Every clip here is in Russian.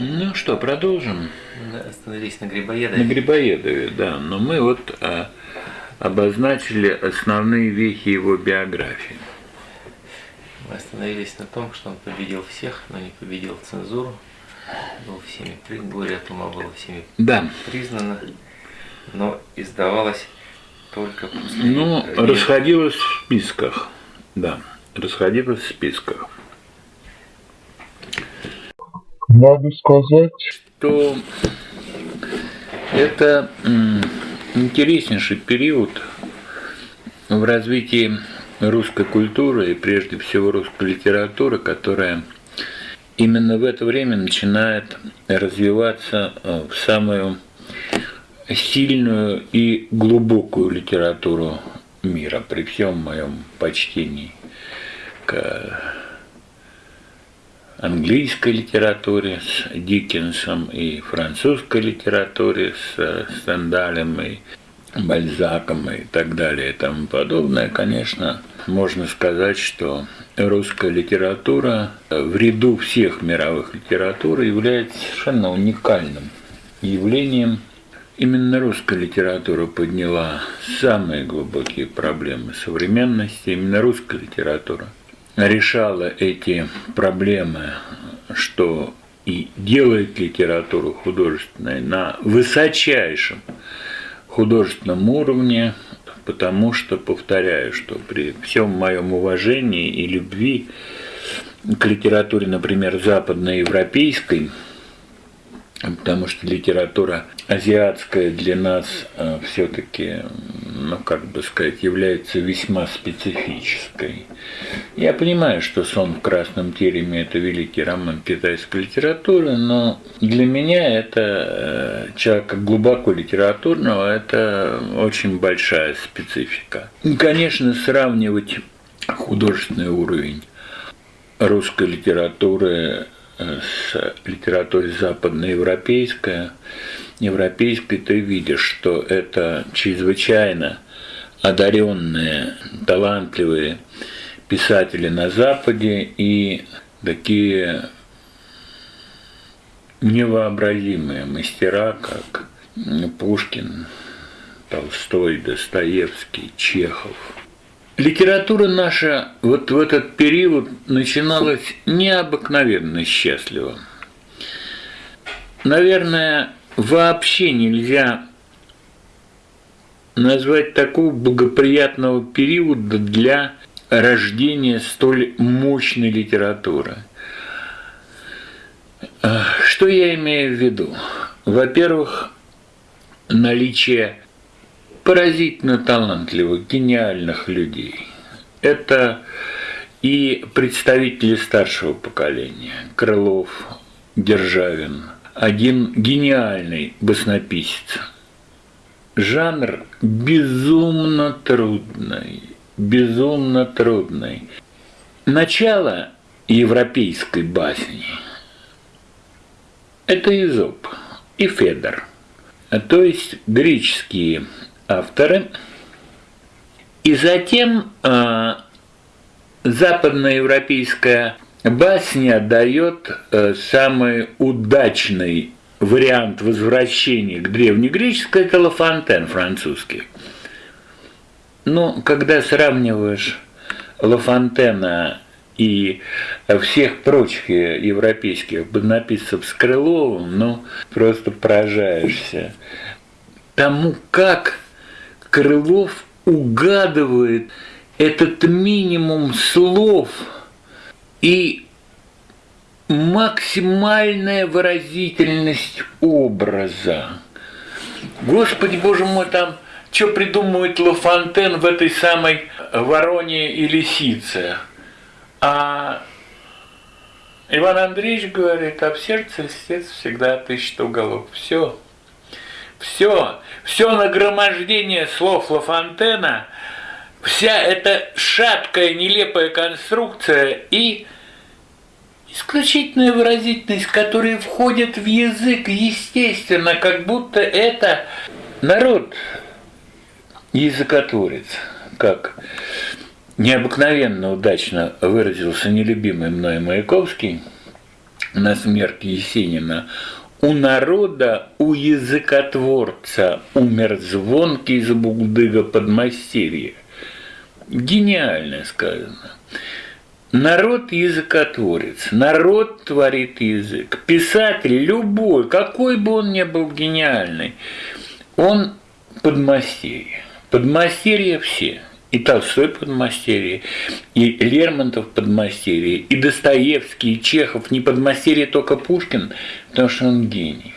Ну что, продолжим? Мы остановились на Грибоедове. На Грибоедове, да. Но мы вот а, обозначили основные вехи его биографии. Мы остановились на том, что он победил всех, но не победил цензуру. Был всеми, горе от ума было всеми да. признано, но издавалось только после... Ну, расходилось в списках, да, расходилось в списках. Надо сказать, что это интереснейший период в развитии русской культуры и прежде всего русской литературы, которая именно в это время начинает развиваться э, в самую сильную и глубокую литературу мира, при всем моем почтении к английской литературе с Диккенсом и французской литературе с Стендалем и Бальзаком и так далее и тому подобное, конечно, можно сказать, что русская литература в ряду всех мировых литератур является совершенно уникальным явлением. Именно русская литература подняла самые глубокие проблемы современности, именно русская литература решала эти проблемы, что и делает литературу художественной на высочайшем художественном уровне, потому что, повторяю, что при всем моем уважении и любви к литературе, например, западноевропейской, потому что литература азиатская для нас э, все-таки, ну как бы сказать, является весьма специфической. Я понимаю, что «Сон в красном тереме» – это великий роман китайской литературы, но для меня это, э, человека глубоко литературного, это очень большая специфика. И, конечно, сравнивать художественный уровень русской литературы с литературой западноевропейской, европейской, ты видишь, что это чрезвычайно одаренные, талантливые писатели на Западе и такие невообразимые мастера, как Пушкин, Толстой, Достоевский, Чехов – Литература наша вот в этот период начиналась необыкновенно счастливо. Наверное, вообще нельзя назвать такого благоприятного периода для рождения столь мощной литературы. Что я имею в виду? Во-первых, наличие поразительно талантливых, гениальных людей. Это и представители старшего поколения, Крылов, Державин, один гениальный баснописец. Жанр безумно трудный, безумно трудный. Начало европейской басни – это Изоп и Федор, то есть греческие авторы. И затем э, западноевропейская басня дает э, самый удачный вариант возвращения к древнегреческой, это Лафонтен французский. Но когда сравниваешь Лафонтена и всех прочих европейских бонаписцев с Крыловым, ну, просто поражаешься тому, как Крылов угадывает этот минимум слов и максимальная выразительность образа. Господи, боже мой, там что придумывает Лафонтен в этой самой вороне и лисице? А Иван Андреевич говорит, а в сердце льстец всегда тысяча уголов. Все. Все, все нагромождение слов Лафонтена, вся эта шаткая, нелепая конструкция и исключительная выразительность, которая входит в язык естественно, как будто это народ языкотворец, как необыкновенно удачно выразился нелюбимый мной Маяковский, на смерть Есенина. У народа, у языкотворца умер звонкий забугдыга подмастерье. Гениально сказано. Народ языкотворец, народ творит язык. Писатель любой, какой бы он ни был гениальный, он подмастерье. Подмастерье все. И Толстой подмастерье, и Лермонтов подмастерье, и Достоевский, и Чехов. Не подмастерье только Пушкин, потому что он гений.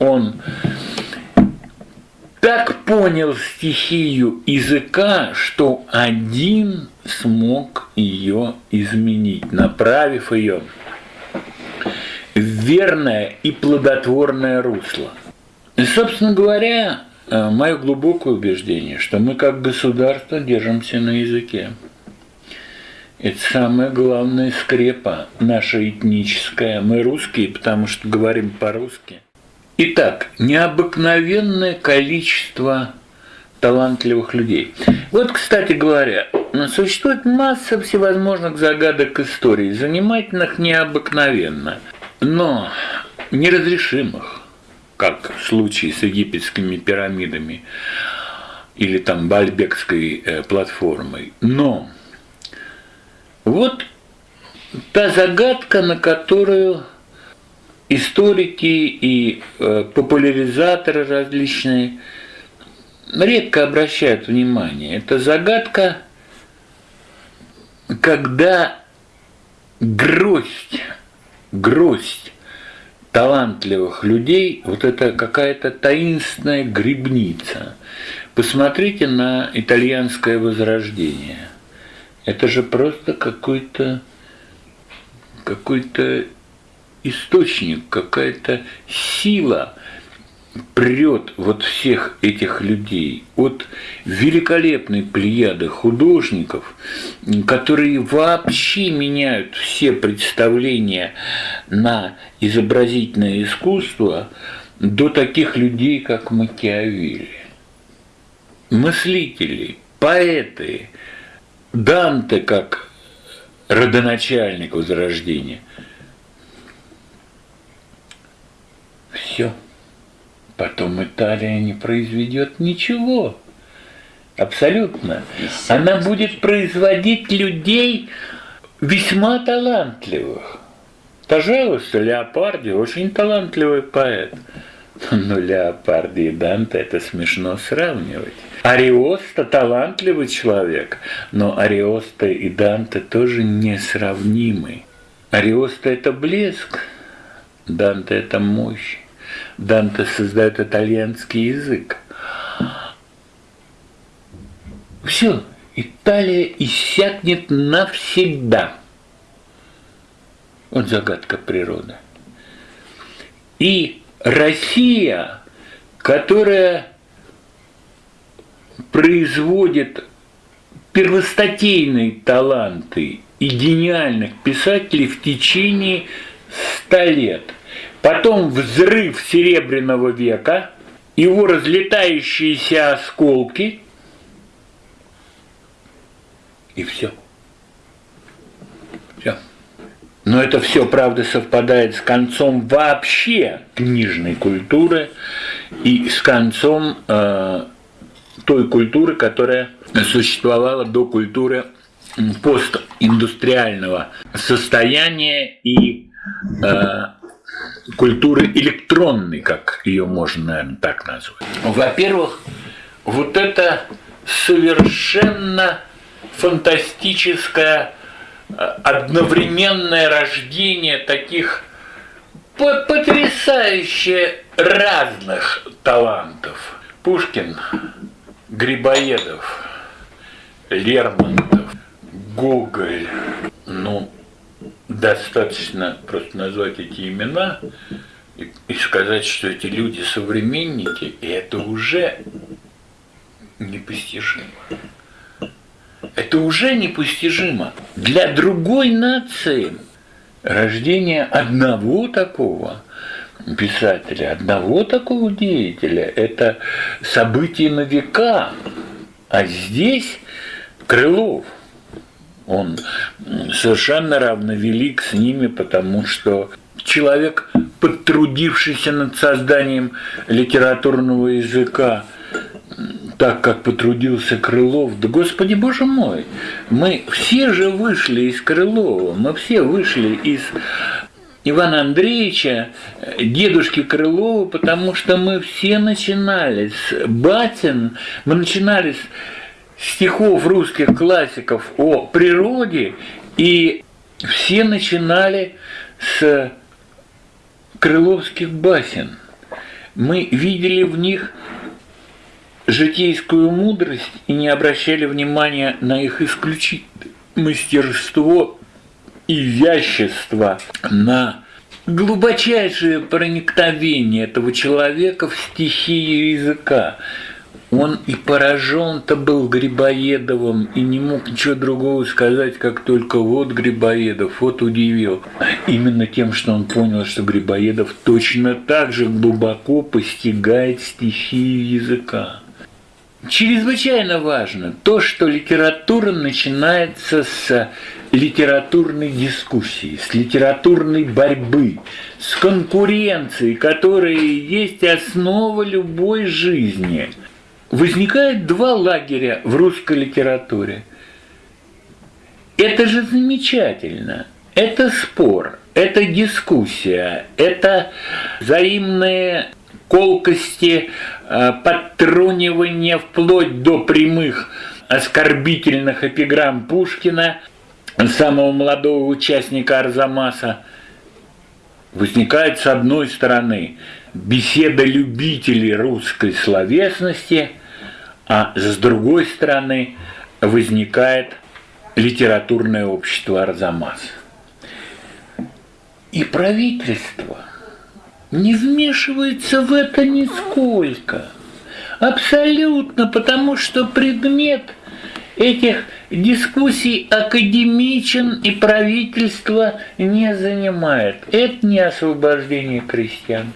Он так понял стихию языка, что один смог ее изменить, направив ее в верное и плодотворное русло. И, собственно говоря, э, мое глубокое убеждение, что мы как государство держимся на языке. Это самая главная скрепа наша этническая. Мы русские, потому что говорим по-русски. Итак, необыкновенное количество талантливых людей. Вот, кстати говоря, существует масса всевозможных загадок истории, занимательных необыкновенно, но неразрешимых, как в случае с египетскими пирамидами или там Бальбекской э, платформой. Но вот та загадка, на которую историки и э, популяризаторы различные редко обращают внимание. Это загадка, когда гроздь, гроздь талантливых людей, вот это какая-то таинственная грибница. Посмотрите на итальянское возрождение. Это же просто какой-то какой-то источник, какая-то сила прет вот всех этих людей от великолепной плеяды художников, которые вообще меняют все представления на изобразительное искусство, до таких людей, как Макиавелли. Мыслители, поэты, Данте как родоначальник Возрождения – Все. Потом Италия не произведет ничего. Абсолютно. Она будет производить людей весьма талантливых. Пожалуйста, Леопарди очень талантливый поэт. Но Леопарди и Данте это смешно сравнивать. Ариоста талантливый человек, но Ариоста и Данте тоже несравнимы. Ариоста это блеск, Данте это мощь. Данте создает итальянский язык. Все, Италия иссякнет навсегда. Вот загадка природы. И Россия, которая производит первостатейные таланты и гениальных писателей в течение ста лет – Потом взрыв Серебряного века, его разлетающиеся осколки, и все. Все. Но это все, правда, совпадает с концом вообще книжной культуры и с концом э, той культуры, которая существовала до культуры постиндустриального состояния и э, культуры электронной, как ее можно, наверное, так назвать. Во-первых, вот это совершенно фантастическое э, одновременное рождение таких потрясающе разных талантов. Пушкин, Грибоедов, Лермонтов, Гоголь, ну, достаточно просто назвать эти имена и, и сказать, что эти люди современники, и это уже непостижимо. Это уже непостижимо. Для другой нации рождение одного такого писателя, одного такого деятеля – это событие на века. А здесь Крылов – он совершенно равновелик с ними, потому что человек, потрудившийся над созданием литературного языка, так как потрудился Крылов. Да, Господи Боже мой, мы все же вышли из Крылова, мы все вышли из Ивана Андреевича, дедушки Крылова, потому что мы все начинали с Батин, мы начинали с стихов русских классиков о природе, и все начинали с крыловских басен. Мы видели в них житейскую мудрость и не обращали внимания на их исключительное мастерство, изящество, на глубочайшее проникновение этого человека в стихию языка. Он и поражен-то был Грибоедовым, и не мог ничего другого сказать, как только вот Грибоедов, вот удивил. Именно тем, что он понял, что Грибоедов точно так же глубоко постигает стихию языка. Чрезвычайно важно то, что литература начинается с литературной дискуссии, с литературной борьбы, с конкуренцией, которая есть основа любой жизни. Возникает два лагеря в русской литературе. Это же замечательно. Это спор, это дискуссия, это взаимные колкости, э, подтрунивания вплоть до прямых оскорбительных эпиграмм Пушкина, самого молодого участника Арзамаса, возникает с одной стороны беседа любителей русской словесности, а с другой стороны возникает литературное общество Арзамас. И правительство – не вмешивается в это нисколько. Абсолютно, потому что предмет этих дискуссий академичен и правительство не занимает. Это не освобождение крестьян,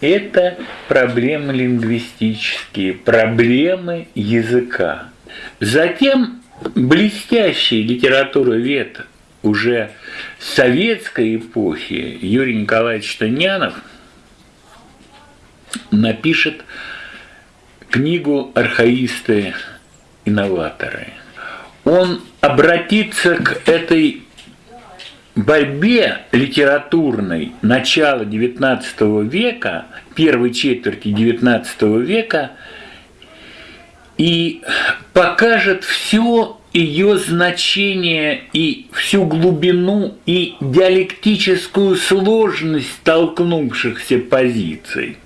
это проблемы лингвистические, проблемы языка. Затем блестящий литературовед уже советской эпохи Юрий Николаевич Танянов – напишет книгу «Архаисты-инноваторы». Он обратится к этой борьбе литературной начала XIX века, первой четверти XIX века, и покажет все ее значение и всю глубину и диалектическую сложность столкнувшихся позиций.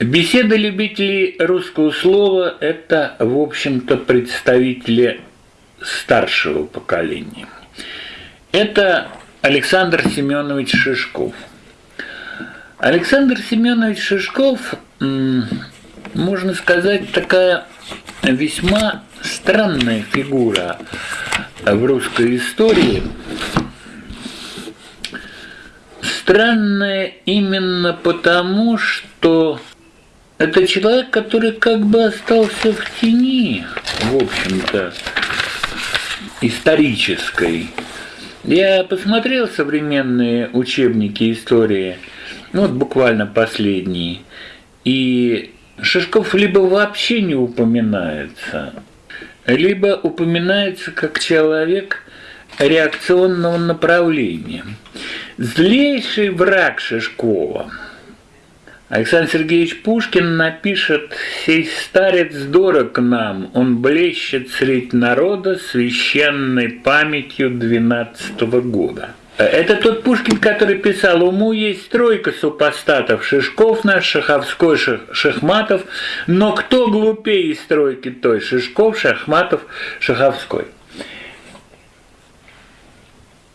Беседа любителей русского слова – это, в общем-то, представители старшего поколения. Это Александр Семенович Шишков. Александр Семенович Шишков, можно сказать, такая весьма странная фигура в русской истории. Странная именно потому, что это человек, который как бы остался в тени, в общем-то, исторической. Я посмотрел современные учебники истории, ну вот буквально последние, и Шишков либо вообще не упоминается, либо упоминается как человек реакционного направления. Злейший враг Шишкова – Александр Сергеевич Пушкин напишет «Сей старец дорог нам, он блещет средь народа священной памятью двенадцатого года». Это тот Пушкин, который писал «Уму есть тройка супостатов, Шишков наш, Шаховской, Шахматов, но кто глупее из тройки той, Шишков, Шахматов, Шаховской».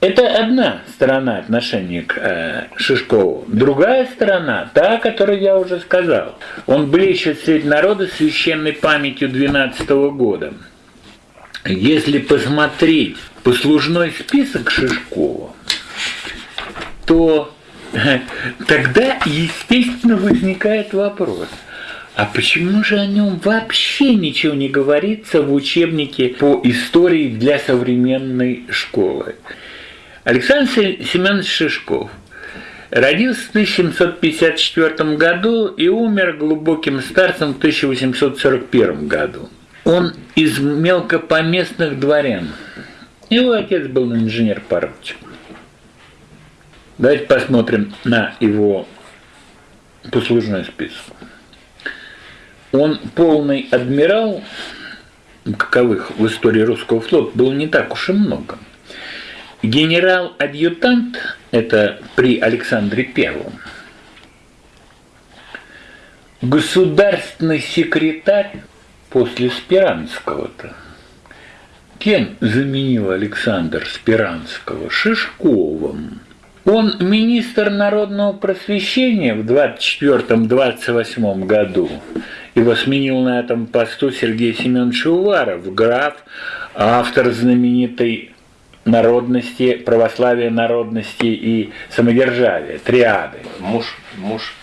Это одна сторона отношения к э, Шишкову. Другая сторона, та, о которой я уже сказал. Он блещет среди народа священной памятью 12 -го года. Если посмотреть послужной список Шишкова, то э, тогда, естественно, возникает вопрос – а почему же о нем вообще ничего не говорится в учебнике по истории для современной школы? Александр Семенович Шишков родился в 1754 году и умер глубоким старцем в 1841 году. Он из мелкопоместных дворян. Его отец был инженер-поручик. Давайте посмотрим на его послужной список. Он полный адмирал, каковых в истории русского флота было не так уж и много. Генерал-адъютант – это при Александре Первом. Государственный секретарь после Спиранского-то. Кем заменил Александр Спиранского? Шишковым. Он министр народного просвещения в 24-28 году. Его сменил на этом посту Сергей Семенович Уваров, граф, автор знаменитой народности, православия народности и самодержавия, триады. Муж, муж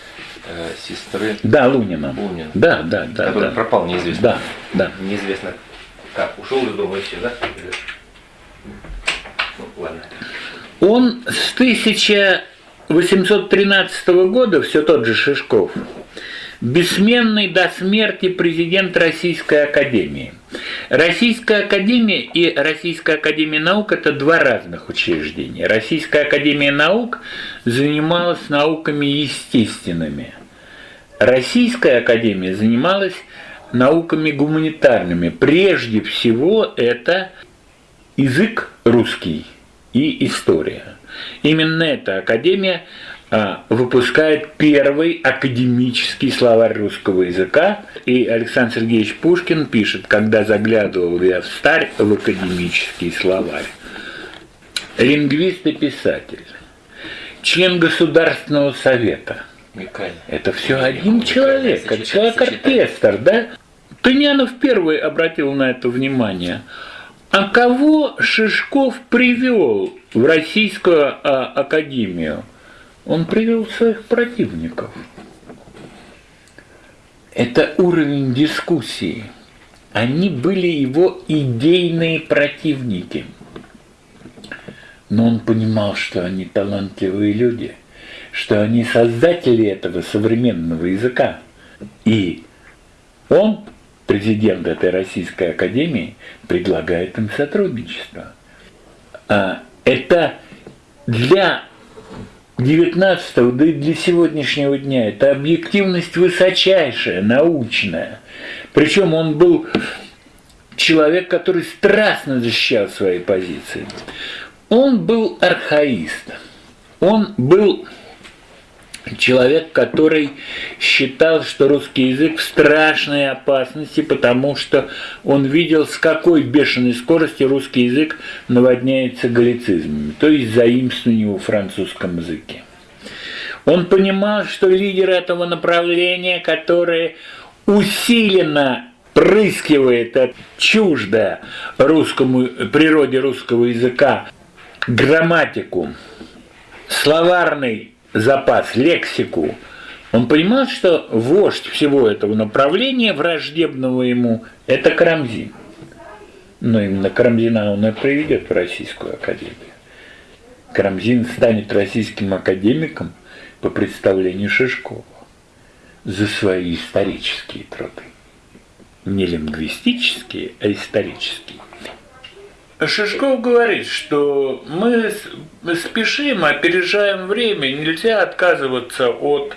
э, сестры Да, Лунина. Лунина. Да, да, да. который да. пропал неизвестно. Да, да. Неизвестно как. Ушел из дома еще, да? Ну, ладно. Он с 1813 года, все тот же Шишков, бессменный до смерти президент Российской Академии. Российская Академия и Российская Академия Наук – это два разных учреждения. Российская Академия Наук занималась науками естественными. Российская Академия занималась науками гуманитарными. Прежде всего это язык русский и история. Именно эта академия выпускает первый академический словарь русского языка. И Александр Сергеевич Пушкин пишет, когда заглядывал я в старь в академический словарь. Лингвист и писатель, член Государственного совета – Микаэль. это все один Микаэль, человек, читать, человек-оркестр, да? Тынянов первый обратил на это внимание. А кого Шишков привел в Российскую а, Академию? Он привел своих противников. Это уровень дискуссии. Они были его идейные противники. Но он понимал, что они талантливые люди, что они создатели этого современного языка. И он, президент этой Российской Академии, предлагает им сотрудничество. А это для 19 да и для сегодняшнего дня это объективность высочайшая, научная. Причем он был человек, который страстно защищал свои позиции. Он был архаист. Он был человек, который считал, что русский язык в страшной опасности, потому что он видел, с какой бешеной скоростью русский язык наводняется галлицизмами, то есть заимствованием в французском языке. Он понимал, что лидеры этого направления, которые усиленно прыскивает от чуждо русскому, природе русского языка грамматику, словарный запас, лексику, он понимал, что вождь всего этого направления, враждебного ему, это Карамзин. Но именно Карамзина он и приведет в Российскую Академию. Карамзин станет российским академиком по представлению Шишкова за свои исторические труды. Не лингвистические, а исторические. Шишков говорит, что мы спешим, опережаем время, нельзя отказываться от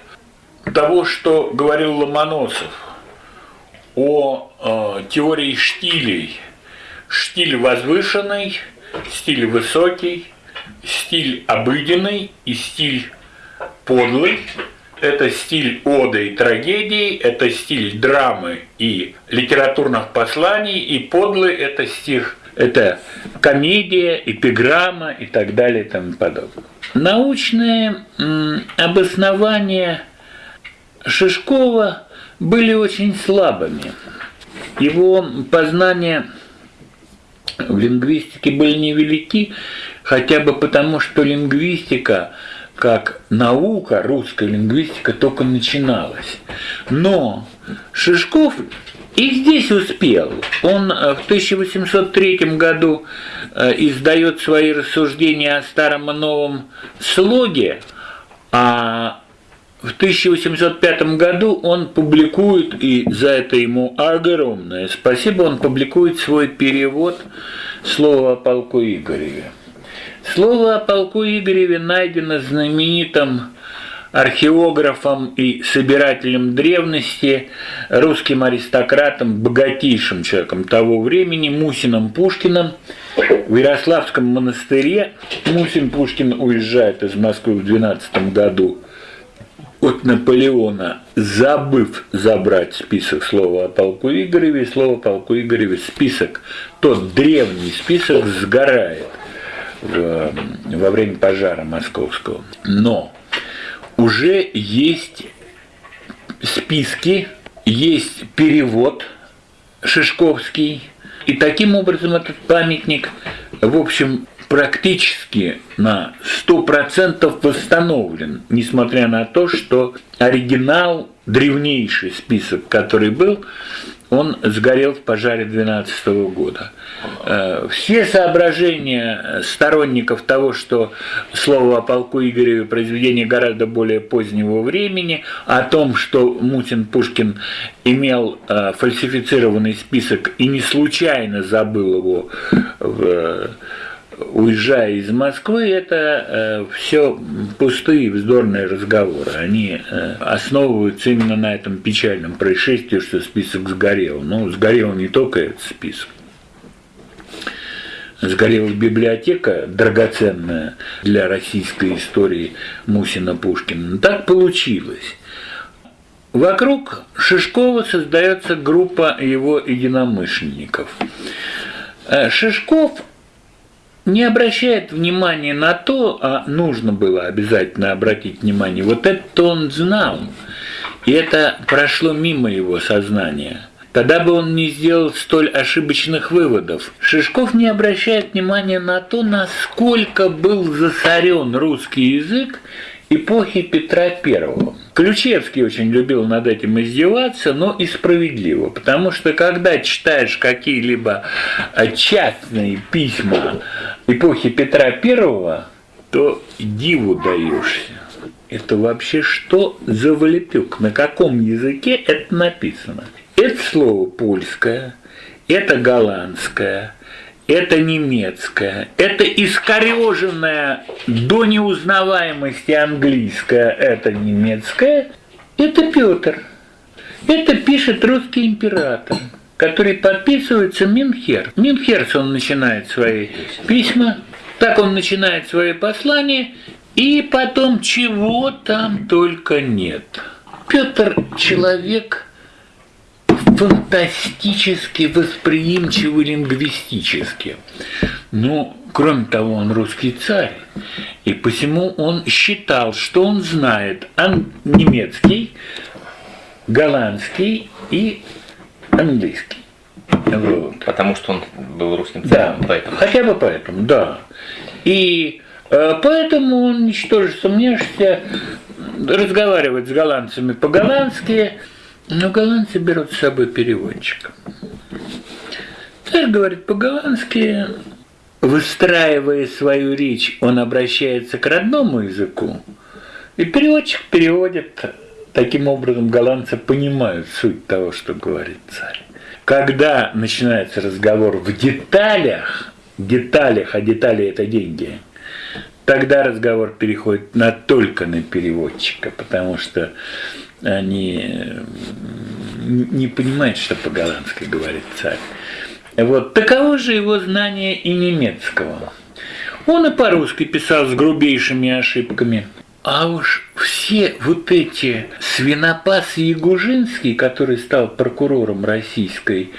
того, что говорил Ломоносов о э, теории штилей. Штиль возвышенный, стиль высокий, стиль обыденный и стиль подлый. Это стиль оды и трагедии, это стиль драмы и литературных посланий, и подлый – это стих это комедия, эпиграмма и так далее и тому подобное. Научные обоснования Шишкова были очень слабыми. Его познания в лингвистике были невелики, хотя бы потому, что лингвистика как наука, русская лингвистика только начиналась. Но Шишков И здесь успел. Он э, в 1803 году э, издает свои рассуждения о старом и новом слоге, а в 1805 году он публикует, и за это ему огромное спасибо, он публикует свой перевод слова о полку Игореве. Слово о полку Игореве найдено знаменитым археографом и собирателем древности, русским аристократом, богатейшим человеком того времени, Мусином Пушкиным. В Ярославском монастыре Мусин Пушкин уезжает из Москвы в 12 году от Наполеона, забыв забрать список слова о полку Игореве, и слово полку Игореве список, тот древний список сгорает в, во время пожара московского. Но уже есть списки, есть перевод Шишковский, и таким образом этот памятник, в общем, практически на 100% восстановлен, несмотря на то, что оригинал, древнейший список, который был, он сгорел в пожаре 12 года. Э, все соображения сторонников того, что слово о полку Игореве произведение гораздо более позднего времени, о том, что Мутин Пушкин имел э, фальсифицированный список и не случайно забыл его в уезжая из Москвы, это э, все пустые вздорные разговоры. Они э, основываются именно на этом печальном происшествии, что список сгорел. Ну, сгорел не только этот список. Сгорела библиотека, драгоценная для российской истории Мусина Пушкина. Так получилось. Вокруг Шишкова создается группа его единомышленников. Э, Шишков не обращает внимания на то, а нужно было обязательно обратить внимание, вот это он знал, и это прошло мимо его сознания. Тогда бы он не сделал столь ошибочных выводов. Шишков не обращает внимания на то, насколько был засорен русский язык эпохи Петра I. Ключевский очень любил над этим издеваться, но и справедливо, потому что когда читаешь какие-либо частные письма эпохи Петра I, то диву даешься. Это вообще что за валепюк? На каком языке это написано? Это слово польское, это голландское, это немецкое, это искореженное до неузнаваемости английское, это немецкое, это Петр. Это пишет русский император, который подписывается Минхер. Минхерц он начинает свои письма, так он начинает свои послания, и потом чего там только нет. Петр человек фантастически восприимчивый лингвистически. Но, кроме того, он русский царь, и посему он считал, что он знает немецкий, голландский и английский. Вот. Потому что он был русским царем. Да, поэтому. хотя бы поэтому, да. И э, поэтому он, ничтоже сомнешься, разговаривает с голландцами по-голландски, но голландцы берут с собой переводчика. Царь говорит по-голландски, выстраивая свою речь, он обращается к родному языку, и переводчик переводит. Таким образом, голландцы понимают суть того, что говорит царь. Когда начинается разговор в деталях, деталях, а детали – это деньги, тогда разговор переходит на только на переводчика, потому что они не понимают, что по-голландски говорит царь. Вот. Таково же его знание и немецкого. Он и по-русски писал с грубейшими ошибками. А уж все вот эти свинопас Ягужинский, который стал прокурором Российской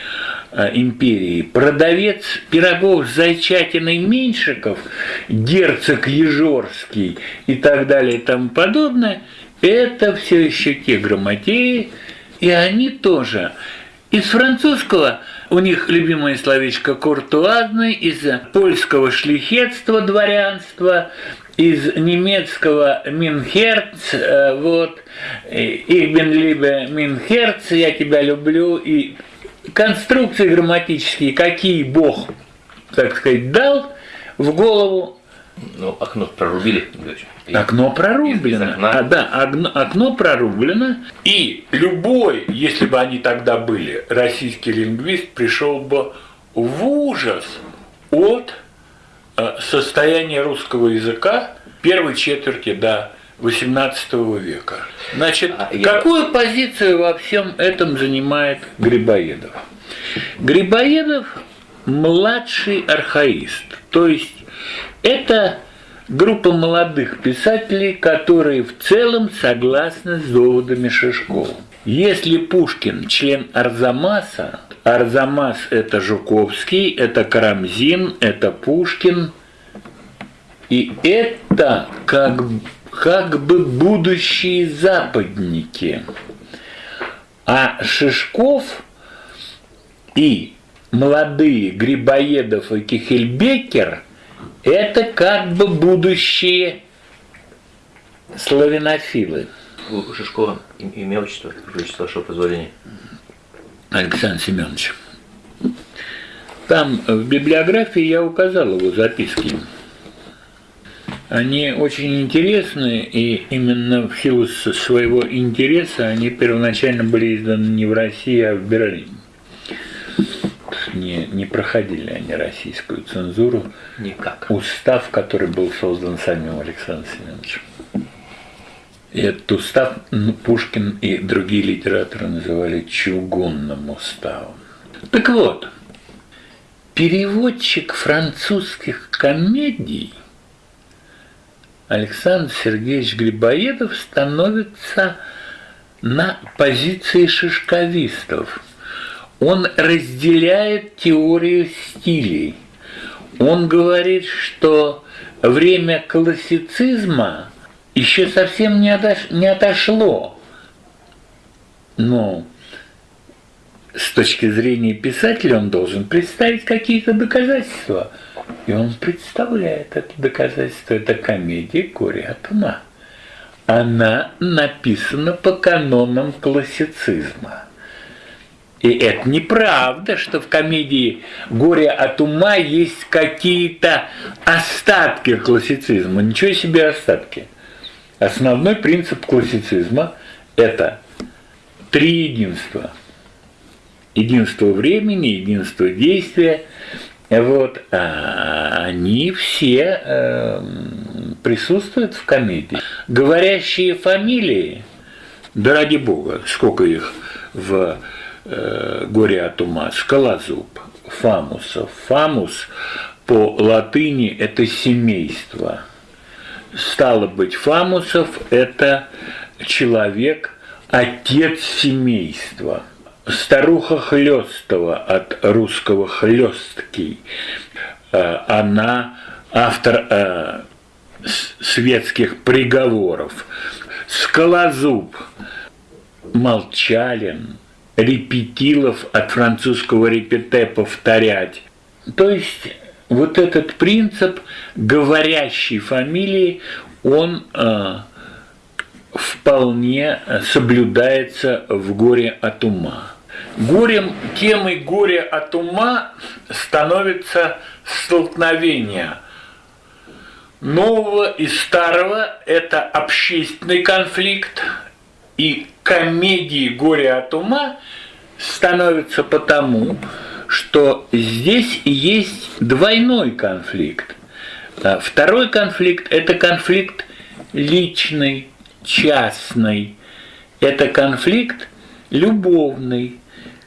а, империи, продавец пирогов с зайчатиной Меньшиков, герцог Ежорский и так далее и тому подобное – это все еще те грамотеи, и они тоже. Из французского у них любимое словечко «куртуазный», из польского шлихетства, дворянства, из немецкого «Минхерц», э, вот, «Ich bin Минхерц», «Я тебя люблю», и конструкции грамматические, какие Бог, так сказать, дал в голову, Ну, окно прорубили, Григорьевич. Окно прорублено. А, да, окно, окно прорублено. И любой, если бы они тогда были, российский лингвист пришел бы в ужас от э, состояния русского языка первой четверти до XVIII века. Значит, А я- какую позицию во всем этом занимает Грибоедов? Грибоедов младший архаист, то есть это группа молодых писателей, которые в целом согласны с доводами Шишкова. Если Пушкин член Арзамаса, Арзамас это Жуковский, это Карамзин, это Пушкин, и это как, как бы будущие западники. А Шишков и молодые Грибоедов и Кихельбекер – это как бы будущие славянофилы. У Шишкова им- имя, отчество, отчество, вашего позволения. Александр Семенович. Там в библиографии я указал его записки. Они очень интересны, и именно в силу своего интереса они первоначально были изданы не в России, а в Берлине. Не, не проходили они российскую цензуру. Никак. Устав, который был создан самим Александром Семеновичем. И этот устав ну, Пушкин и другие литераторы называли чугунным уставом. Так вот, переводчик французских комедий Александр Сергеевич Грибоедов становится на позиции шишковистов. Он разделяет теорию стилей. Он говорит, что время классицизма еще совсем не, отош- не отошло. Но с точки зрения писателя он должен представить какие-то доказательства. И он представляет это доказательство. Это комедия «Горе от ума». Она написана по канонам классицизма. И это неправда, что в комедии «Горе от ума» есть какие-то остатки классицизма. Ничего себе остатки. Основной принцип классицизма – это три единства. Единство времени, единство действия. Вот, а они все эм, присутствуют в комедии. Говорящие фамилии, да ради бога, сколько их в э, «Горе от ума», Скалозуб, Фамусов. Фамус по латыни – это семейство. Стало быть, Фамусов – это человек, отец семейства. Старуха Хлёстова от русского «хлёсткий». Э, Она автор э, светских приговоров. Скалозуб, Молчалин, Репетилов от французского репете повторять. То есть вот этот принцип говорящей фамилии, он э, вполне соблюдается в горе от ума. Горем, темой горя от ума становится столкновение нового и старого – это общественный конфликт, и комедии «Горе от ума» становятся потому, что здесь есть двойной конфликт. А Второй конфликт – это конфликт личный, частный. Это конфликт любовный,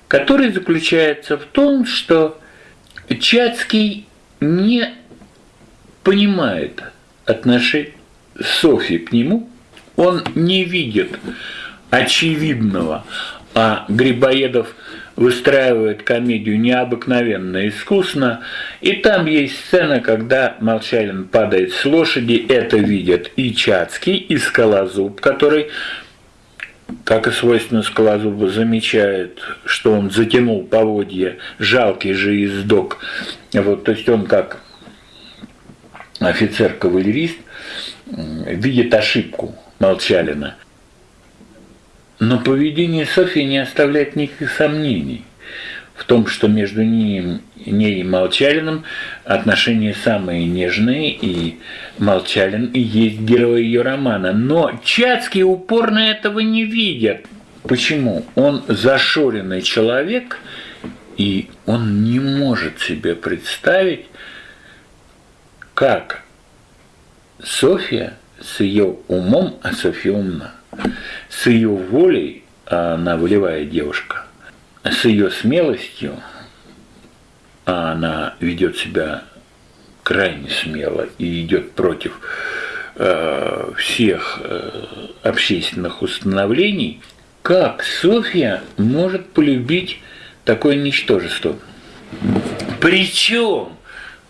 который заключается в том, что Чацкий не понимает отношение Софьи к нему, он не видит очевидного, а Грибоедов выстраивает комедию необыкновенно искусно, и там есть сцена, когда Молчалин падает с лошади, это видят и Чацкий, и Скалозуб, который как и свойственно Скалозубу, замечает, что он затянул поводья, жалкий же издок. Вот, то есть он как офицер-кавалерист видит ошибку Молчалина. Но поведение Софьи не оставляет никаких сомнений. том, что между ним, ней и Молчалиным отношения самые нежные, и Молчалин и есть герой ее романа. Но Чацкий упорно этого не видят. Почему? Он зашоренный человек, и он не может себе представить, как Софья с ее умом, а Софья умна, с ее волей, а она волевая девушка, с ее смелостью, а она ведет себя крайне смело и идет против э, всех э, общественных установлений, как Софья может полюбить такое ничтожество? Причем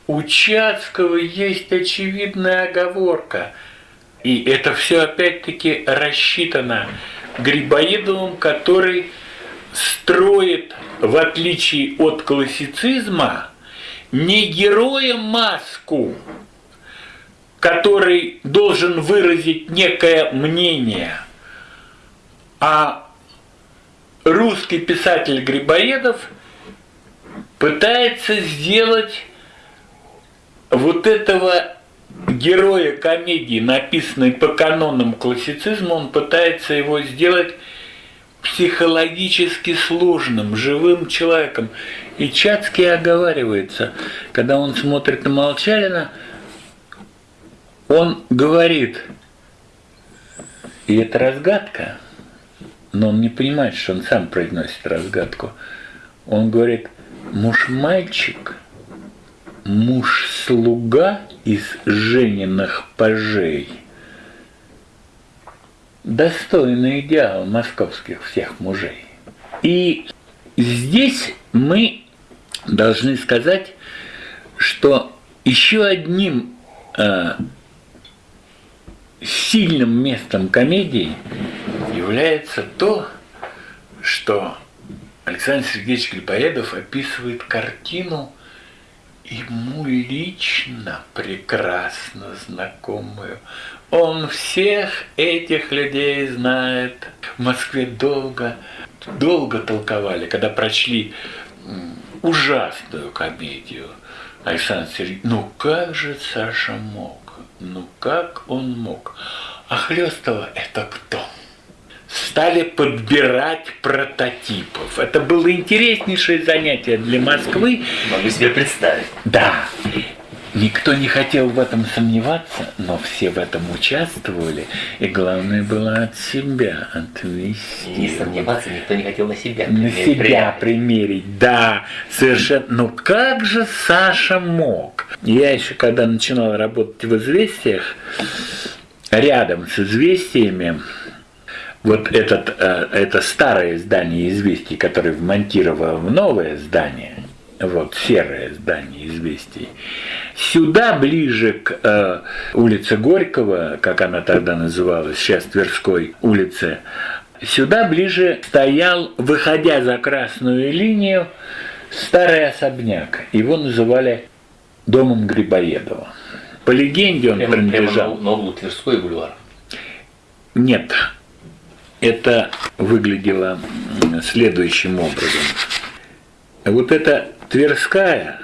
у Чацкого есть очевидная оговорка, и это все опять-таки рассчитано Грибоедовым, который строит, в отличие от классицизма, не героя маску, который должен выразить некое мнение, а русский писатель Грибоедов пытается сделать вот этого героя комедии, написанной по канонам классицизма, он пытается его сделать психологически сложным, живым человеком. И Чацкий оговаривается, когда он смотрит на Молчалина, он говорит, и это разгадка, но он не понимает, что он сам произносит разгадку. Он говорит, муж-мальчик, муж-слуга из Жениных пажей – достойный идеал московских всех мужей. И здесь мы должны сказать, что еще одним э, сильным местом комедии является то, что Александр Сергеевич Грибоедов описывает картину ему лично прекрасно знакомую. Он всех этих людей знает. В Москве долго, долго толковали, когда прочли ужасную комедию Александр Сергеевич. Ну как же Саша мог? Ну как он мог? А Хлестова это кто? Стали подбирать прототипов. Это было интереснейшее занятие для Москвы. Могу себе представить. Да. Никто не хотел в этом сомневаться, но все в этом участвовали, и главное было от себя отвести. Не сомневаться никто не хотел на себя На себя примерить, да, совершенно. Но как же Саша мог? Я еще когда начинал работать в «Известиях», рядом с «Известиями», вот этот, э, это старое здание «Известий», которое вмонтировало в новое здание, вот серое здание «Известий», сюда, ближе к э, улице Горького, как она тогда называлась, сейчас Тверской улице, сюда ближе стоял, выходя за красную линию, старый особняк. Его называли домом Грибоедова. По легенде он прямо, принадлежал... Прямо на углу Тверской бульвар. Нет, это выглядело следующим образом. Вот эта Тверская,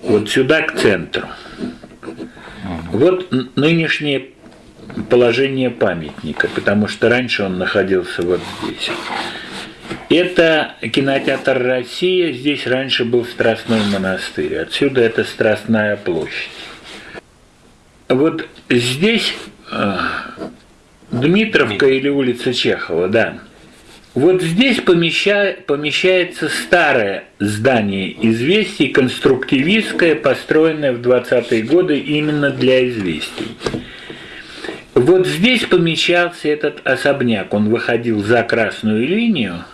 вот сюда к центру. Вот нынешнее положение памятника, потому что раньше он находился вот здесь. Это кинотеатр «Россия», здесь раньше был Страстной монастырь, отсюда это Страстная площадь. Вот здесь а, Дмитровка или улица Чехова, да. Вот здесь помеща... помещается старое здание известий, конструктивистское, построенное в 20-е годы именно для известий. Вот здесь помещался этот особняк, он выходил за красную линию,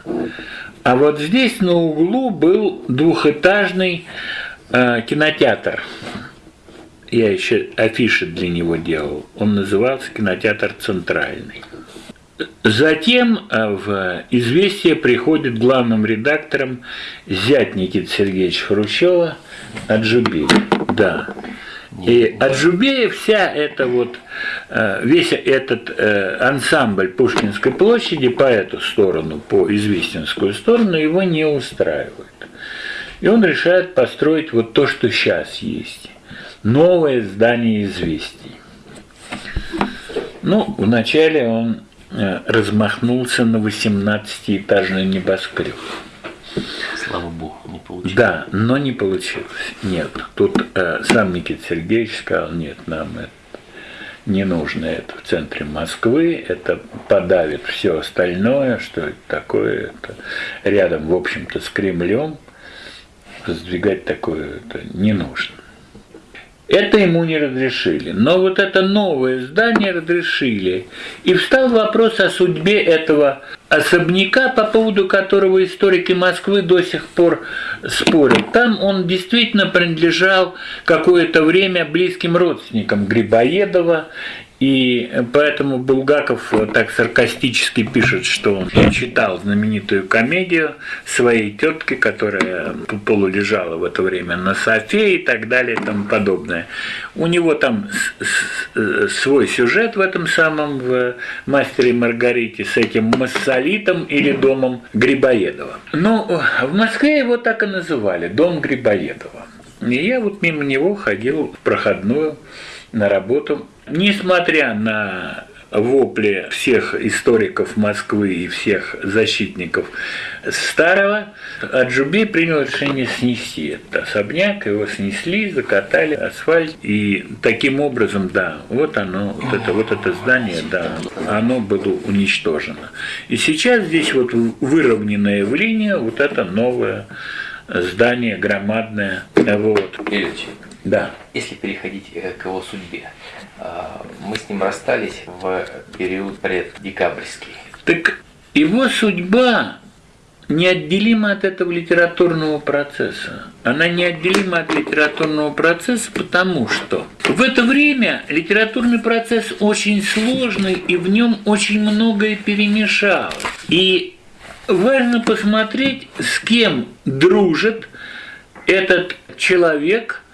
а вот здесь на углу был двухэтажный э, кинотеатр я еще афиши для него делал. Он назывался «Кинотеатр Центральный». Затем э, в «Известие» приходит главным редактором зять Никиты Сергеевича Хрущева Аджубиль. Да. И Аджубеев вся эта вот, э, весь этот э, ансамбль Пушкинской площади по эту сторону, по Известинскую сторону, его не устраивает. И он решает построить вот то, что сейчас есть. Новое здание известий. Ну, вначале он э, размахнулся на 18-этажный небоскреб. Слава богу, не получилось. Да, но не получилось. Нет. Тут э, сам Никита Сергеевич сказал, нет, нам это не нужно это в центре Москвы, это подавит все остальное, что это такое, это рядом, в общем-то, с Кремлем, сдвигать такое это не нужно. Это ему не разрешили. Но вот это новое здание разрешили. И встал вопрос о судьбе этого особняка, по поводу которого историки Москвы до сих пор спорят. Там он действительно принадлежал какое-то время близким родственникам Грибоедова и поэтому Булгаков так саркастически пишет, что он читал знаменитую комедию своей тетки, которая полулежала в это время на софе и так далее и тому подобное. У него там свой сюжет в этом самом в «Мастере Маргарите» с этим массолитом или домом Грибоедова. Но в Москве его так и называли – дом Грибоедова. И я вот мимо него ходил в проходную на работу Несмотря на вопли всех историков Москвы и всех защитников старого, Аджуби принял решение снести этот особняк, его снесли, закатали асфальт, и таким образом, да, вот оно, вот это, вот это здание, да, оно было уничтожено. И сейчас здесь вот выровненная в линии вот это новое здание громадное, вот. Ильич, да. Если переходить э, к его судьбе, мы с ним расстались в период преддекабрьский. Так его судьба неотделима от этого литературного процесса. Она неотделима от литературного процесса, потому что в это время литературный процесс очень сложный, и в нем очень многое перемешалось. И важно посмотреть, с кем дружит этот человек –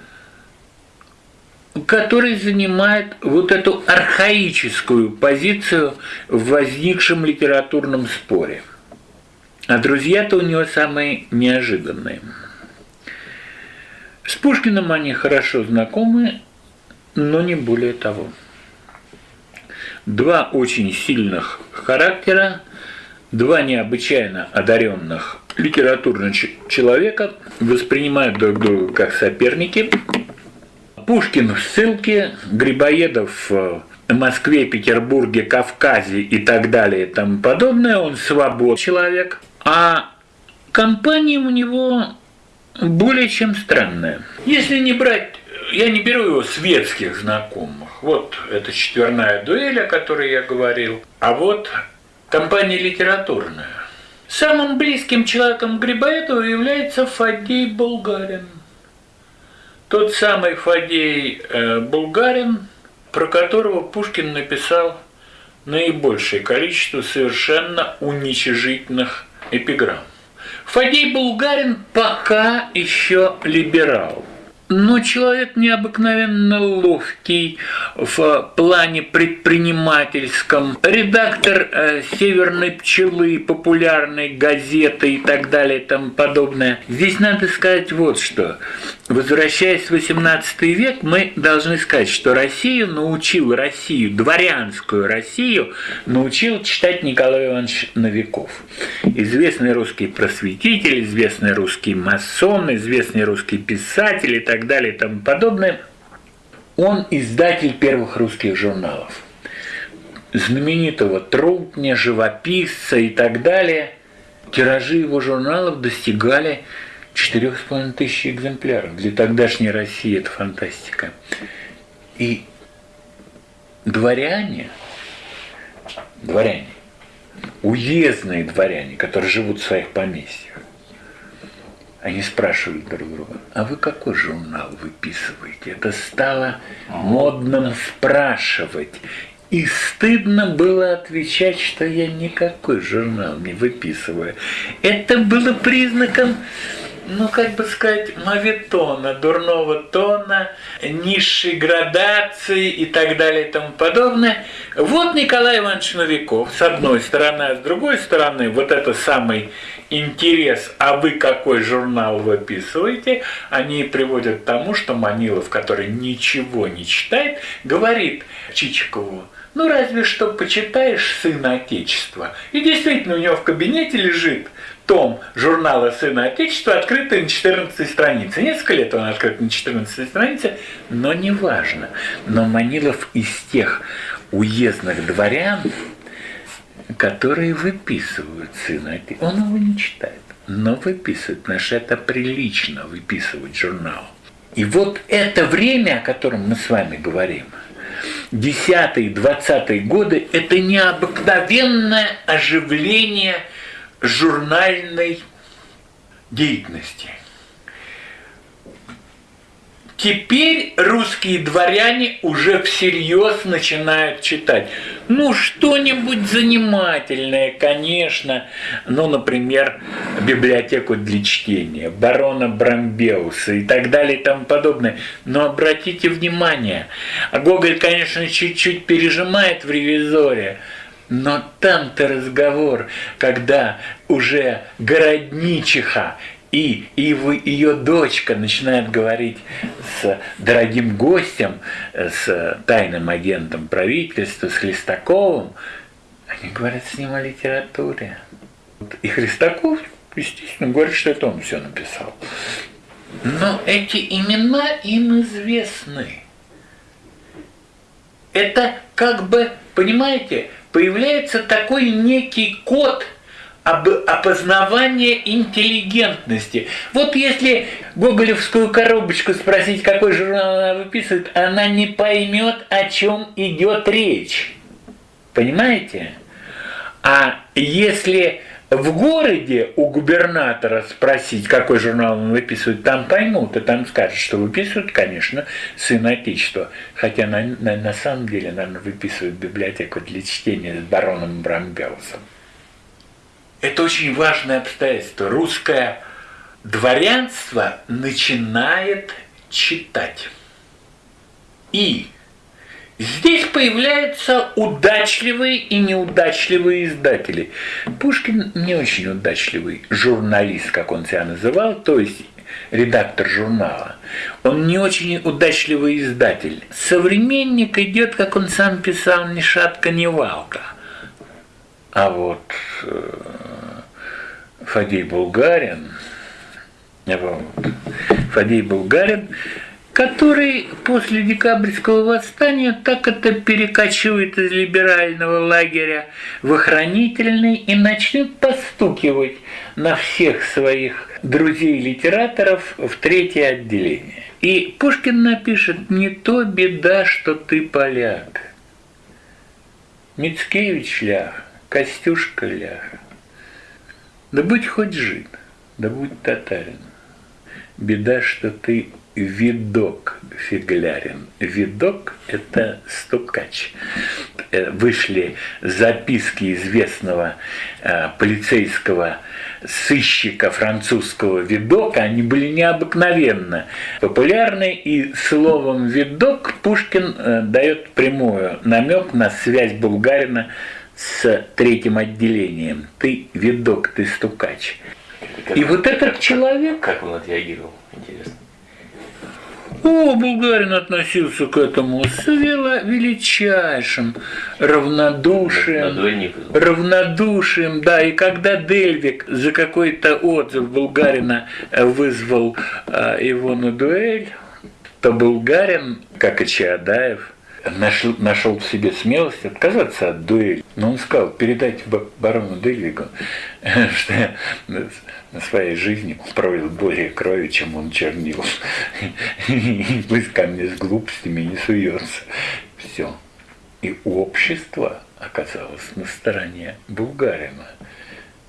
который занимает вот эту архаическую позицию в возникшем литературном споре. А друзья-то у него самые неожиданные. С Пушкиным они хорошо знакомы, но не более того. Два очень сильных характера, два необычайно одаренных литературных человека воспринимают друг друга как соперники – Пушкин в ссылке, Грибоедов в Москве, Петербурге, Кавказе и так далее и тому подобное, он свободный человек, а компания у него более чем странная. Если не брать, я не беру его светских знакомых, вот это четверная дуэль, о которой я говорил, а вот компания литературная. Самым близким человеком Грибоедова является Фадей Булгарин – тот самый Фадей э, Булгарин, про которого Пушкин написал наибольшее количество совершенно уничижительных эпиграмм. Фадей Булгарин пока еще либерал – но человек необыкновенно ловкий в плане предпринимательском. Редактор э, «Северной пчелы», популярной газеты и так далее и тому подобное. Здесь надо сказать вот что. Возвращаясь в XVIII век, мы должны сказать, что Россию научил Россию, дворянскую Россию, научил читать Николай Иванович Новиков. Известный русский просветитель, известный русский масон, известный русский писатель и так так далее и тому подобное, он издатель первых русских журналов. Знаменитого трудня, живописца и так далее. Тиражи его журналов достигали 4,5 тысяч экземпляров. Для тогдашней России это фантастика. И дворяне, дворяне, уездные дворяне, которые живут в своих поместьях, они спрашивают друг друга, а вы какой журнал выписываете? Это стало модным спрашивать. И стыдно было отвечать, что я никакой журнал не выписываю. Это было признаком ну, как бы сказать, мавитона, дурного тона, низшей градации и так далее и тому подобное. Вот Николай Иванович Новиков, с одной стороны, а с другой стороны, вот это самый интерес, а вы какой журнал выписываете, они приводят к тому, что Манилов, который ничего не читает, говорит Чичикову, ну разве что почитаешь «Сына Отечества». И действительно у него в кабинете лежит том журнала «Сына Отечества», открытый на 14 странице. Несколько лет он открыт на 14 странице, но неважно. Но Манилов из тех уездных дворян, которые выписывают «Сына Отечества». Он его не читает, но выписывает, потому что это прилично выписывать журнал. И вот это время, о котором мы с вами говорим, 10-20 годы, это необыкновенное оживление – журнальной деятельности. Теперь русские дворяне уже всерьез начинают читать. Ну, что-нибудь занимательное, конечно. Ну, например, библиотеку для чтения, барона Брамбеуса и так далее и тому подобное. Но обратите внимание, Гоголь, конечно, чуть-чуть пережимает в ревизоре, но там-то разговор, когда уже городничиха и, и ее дочка начинает говорить с дорогим гостем, с тайным агентом правительства, с Хлестаковым, они говорят с ним о литературе. И Хлестаков, естественно, говорит, что это он все написал. Но эти имена им известны. Это как бы, понимаете, появляется такой некий код об опознавания интеллигентности. Вот если гоголевскую коробочку спросить, какой журнал она выписывает, она не поймет, о чем идет речь. Понимаете? А если в городе у губернатора спросить, какой журнал он выписывает, там поймут, и там скажут, что выписывают, конечно, сын Отечества. Хотя на, на, на самом деле, наверное, выписывают библиотеку для чтения с бароном Брамбеусом. Это очень важное обстоятельство. Русское дворянство начинает читать. И Здесь появляются удачливые и неудачливые издатели. Пушкин не очень удачливый журналист, как он себя называл, то есть редактор журнала. Он не очень удачливый издатель. Современник идет, как он сам писал, ни шатка, ни валка. А вот э, Фадей Булгарин, вот, Фадей Булгарин который после декабрьского восстания так это перекочует из либерального лагеря в охранительный и начнет постукивать на всех своих друзей-литераторов в третье отделение. И Пушкин напишет «Не то беда, что ты поляк». Мицкевич лях, Костюшка лях. Да будь хоть жид, да будь татарин. Беда, что ты видок фиглярин. Видок – это стукач. Э, вышли записки известного э, полицейского сыщика французского видока, они были необыкновенно популярны, и словом видок Пушкин э, дает прямую намек на связь Булгарина с третьим отделением. Ты видок, ты стукач. и вот этот человек... Как он отреагировал, интересно. О, Булгарин относился к этому с величайшим равнодушием. Равнодушием, да. И когда Дельвик за какой-то отзыв Булгарина вызвал а, его на дуэль, то Булгарин, как и Чаадаев, нашел, нашел в себе смелость отказаться от дуэли. Но он сказал, передайте барону Дельвигу, что на своей жизни пролил более крови, чем он чернил. И пусть ко мне с глупостями не суется. Все. И общество оказалось на стороне Булгарина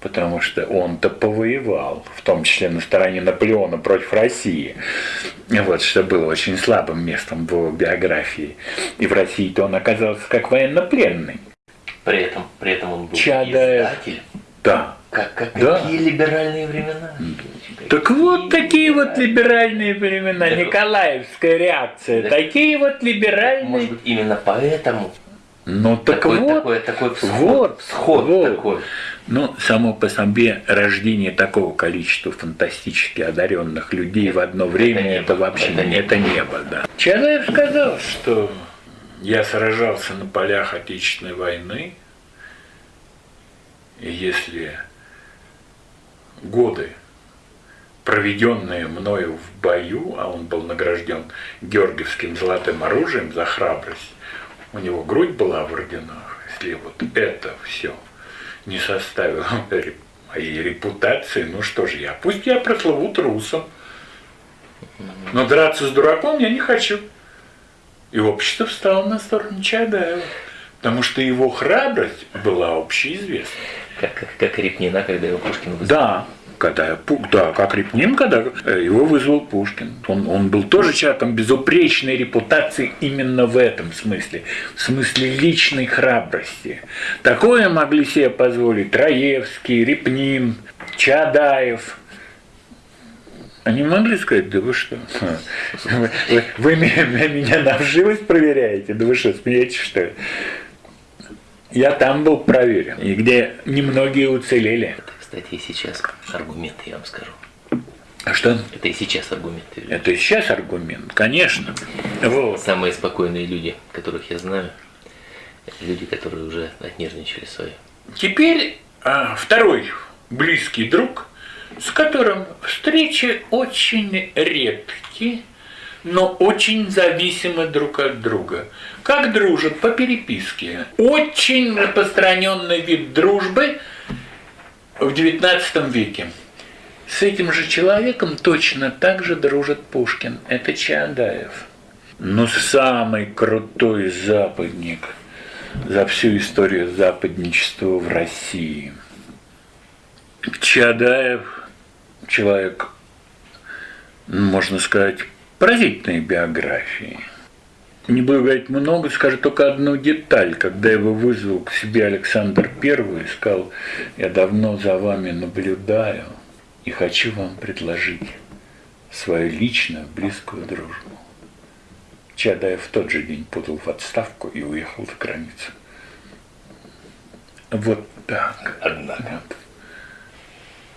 потому что он-то повоевал, в том числе на стороне Наполеона против России, вот, что было очень слабым местом в его биографии. И в России-то он оказался как военнопленный. При этом, при этом он был Чадаев, издатель. Да, Как, как, Да. Какие либеральные времена? Так вот такие вот либеральные времена, Так- Николаевская реакция, Так- такие вот Может либеральные. быть, именно поэтому Ну так такой, вот, такой, такой всход, вот, всход вот. такой. Ну, само по себе рождение такого количества фантастически одаренных людей в одно время, небо, это, вообще это не это небо, да. Чадаев сказал, что я сражался на полях Отечественной войны, и если годы, проведенные мною в бою, а он был награжден Георгиевским золотым оружием за храбрость, у него грудь была в орденах, если вот это все не составило моей репутации, ну что же я, пусть я прослыву трусом, но драться с дураком я не хочу. И общество встало на сторону Чадаева, потому что его храбрость была общеизвестна. Как, как, как Репнина, когда его Пушкин вызвал. Да, когда да, как Репнин, когда э, его вызвал Пушкин. Он, он был тоже человеком безупречной репутации именно в этом смысле, в смысле личной храбрости. Такое могли себе позволить Троевский, Репнин, Чадаев. Они могли сказать, да вы что, вы, вы- вы меня на вживость проверяете, да вы что, смеетесь что ли? Я там был проверен, и где немногие уцелели. Это, кстати, и сейчас аргумент, я вам скажу. А что? Это и сейчас аргументы. Это и сейчас аргумент, конечно. Вот. Самые спокойные люди, которых я знаю, люди, которые уже отнервничали свои. Теперь а, второй близкий друг, с которым встречи очень редкие, но очень зависимы друг от друга. Как дружат? По переписке. Очень распространенный вид дружбы в XIX веке. С этим же человеком точно так же дружит Пушкин. Это Чаадаев. Ну, самый крутой западник за всю историю западничества в России. Чаадаев – человек, можно сказать, поразительной биографии. Не буду говорить много, скажу только одну деталь. Когда его вызвал к себе Александр I и сказал, я давно за вами наблюдаю и хочу вам предложить свою личную близкую дружбу. Чадаев в тот же день подал в отставку и уехал за границу. Вот так. Однако.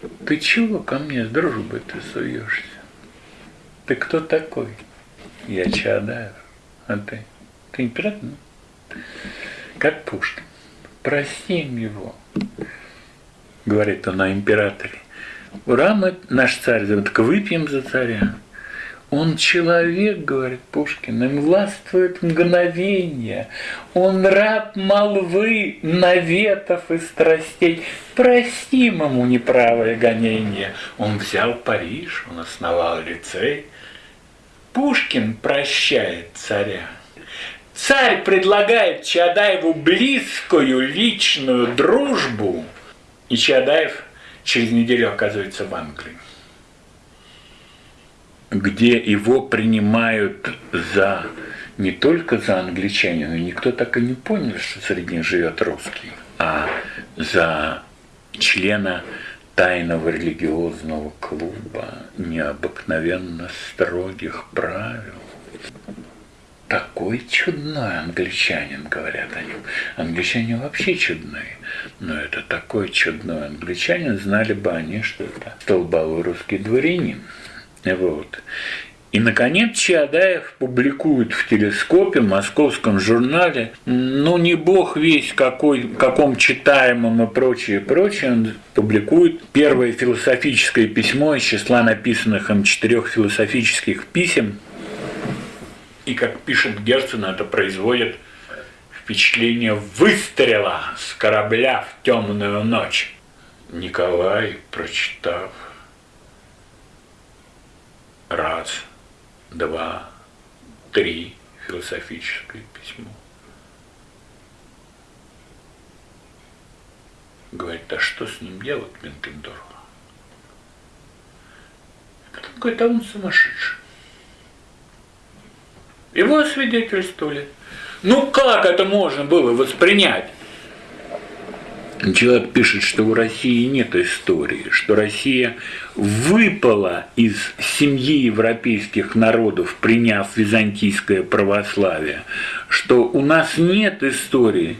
Вот. Ты чего ко мне с дружбой ты суешься? Ты кто такой? Я Чадаев. А ты? Ты император? Ну, Как Пушкин. Простим его. Говорит он о императоре. Ура, мы, наш царь, так выпьем за царя. Он человек, говорит Пушкин, им властвует мгновение. Он раб молвы, наветов и страстей. Простим ему неправое гонение. Он взял Париж, он основал лицей. Пушкин прощает царя. Царь предлагает Чадаеву близкую личную дружбу, и Чадаев через неделю оказывается в Англии где его принимают за не только за англичанина, никто так и не понял, что среди них живет русский, а за члена тайного религиозного клуба необыкновенно строгих правил. Такой чудной англичанин, говорят о нем. Англичане вообще чудные, но это такой чудной англичанин, знали бы они, что это столбовой русский дворянин. Вот. И, наконец, Чаадаев публикует в телескопе, в московском журнале, ну, не бог весь какой, каком читаемом и прочее, прочее, он публикует первое философическое письмо из числа написанных им четырех философических писем. И, как пишет Герцен, это производит впечатление выстрела с корабля в темную ночь. Николай, прочитав раз, два, три философическое письмо. Говорит, а что с ним делать, Бенкендорф? Потом говорит, а он сумасшедший. Его освидетельствовали. Ну как это можно было воспринять? Человек пишет, что у России нет истории, что Россия выпала из семьи европейских народов, приняв византийское православие, что у нас нет истории,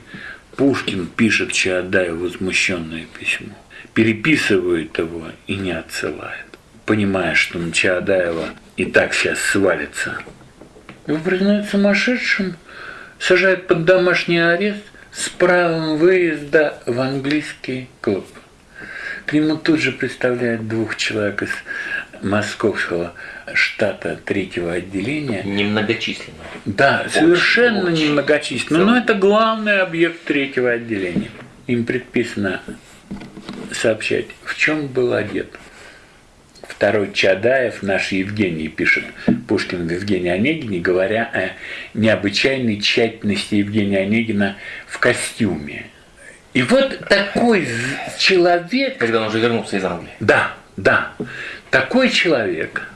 Пушкин пишет Чаадаеву возмущенное письмо, переписывает его и не отсылает, понимая, что на Чаадаева и так сейчас свалится. Его признают сумасшедшим, сажают под домашний арест с правом выезда в английский клуб. К нему тут же представляют двух человек из московского штата третьего отделения. Немногочисленно. Да, очень, совершенно очень. немногочисленно. Но это главный объект третьего отделения. Им предписано сообщать, в чем был одет. Второй Чадаев, наш Евгений, пишет Пушкин в Евгении Онегине, говоря о необычайной тщательности Евгения Онегина в костюме. И вот такой человек... Когда он уже вернулся из Англии. Да, да. Такой человек,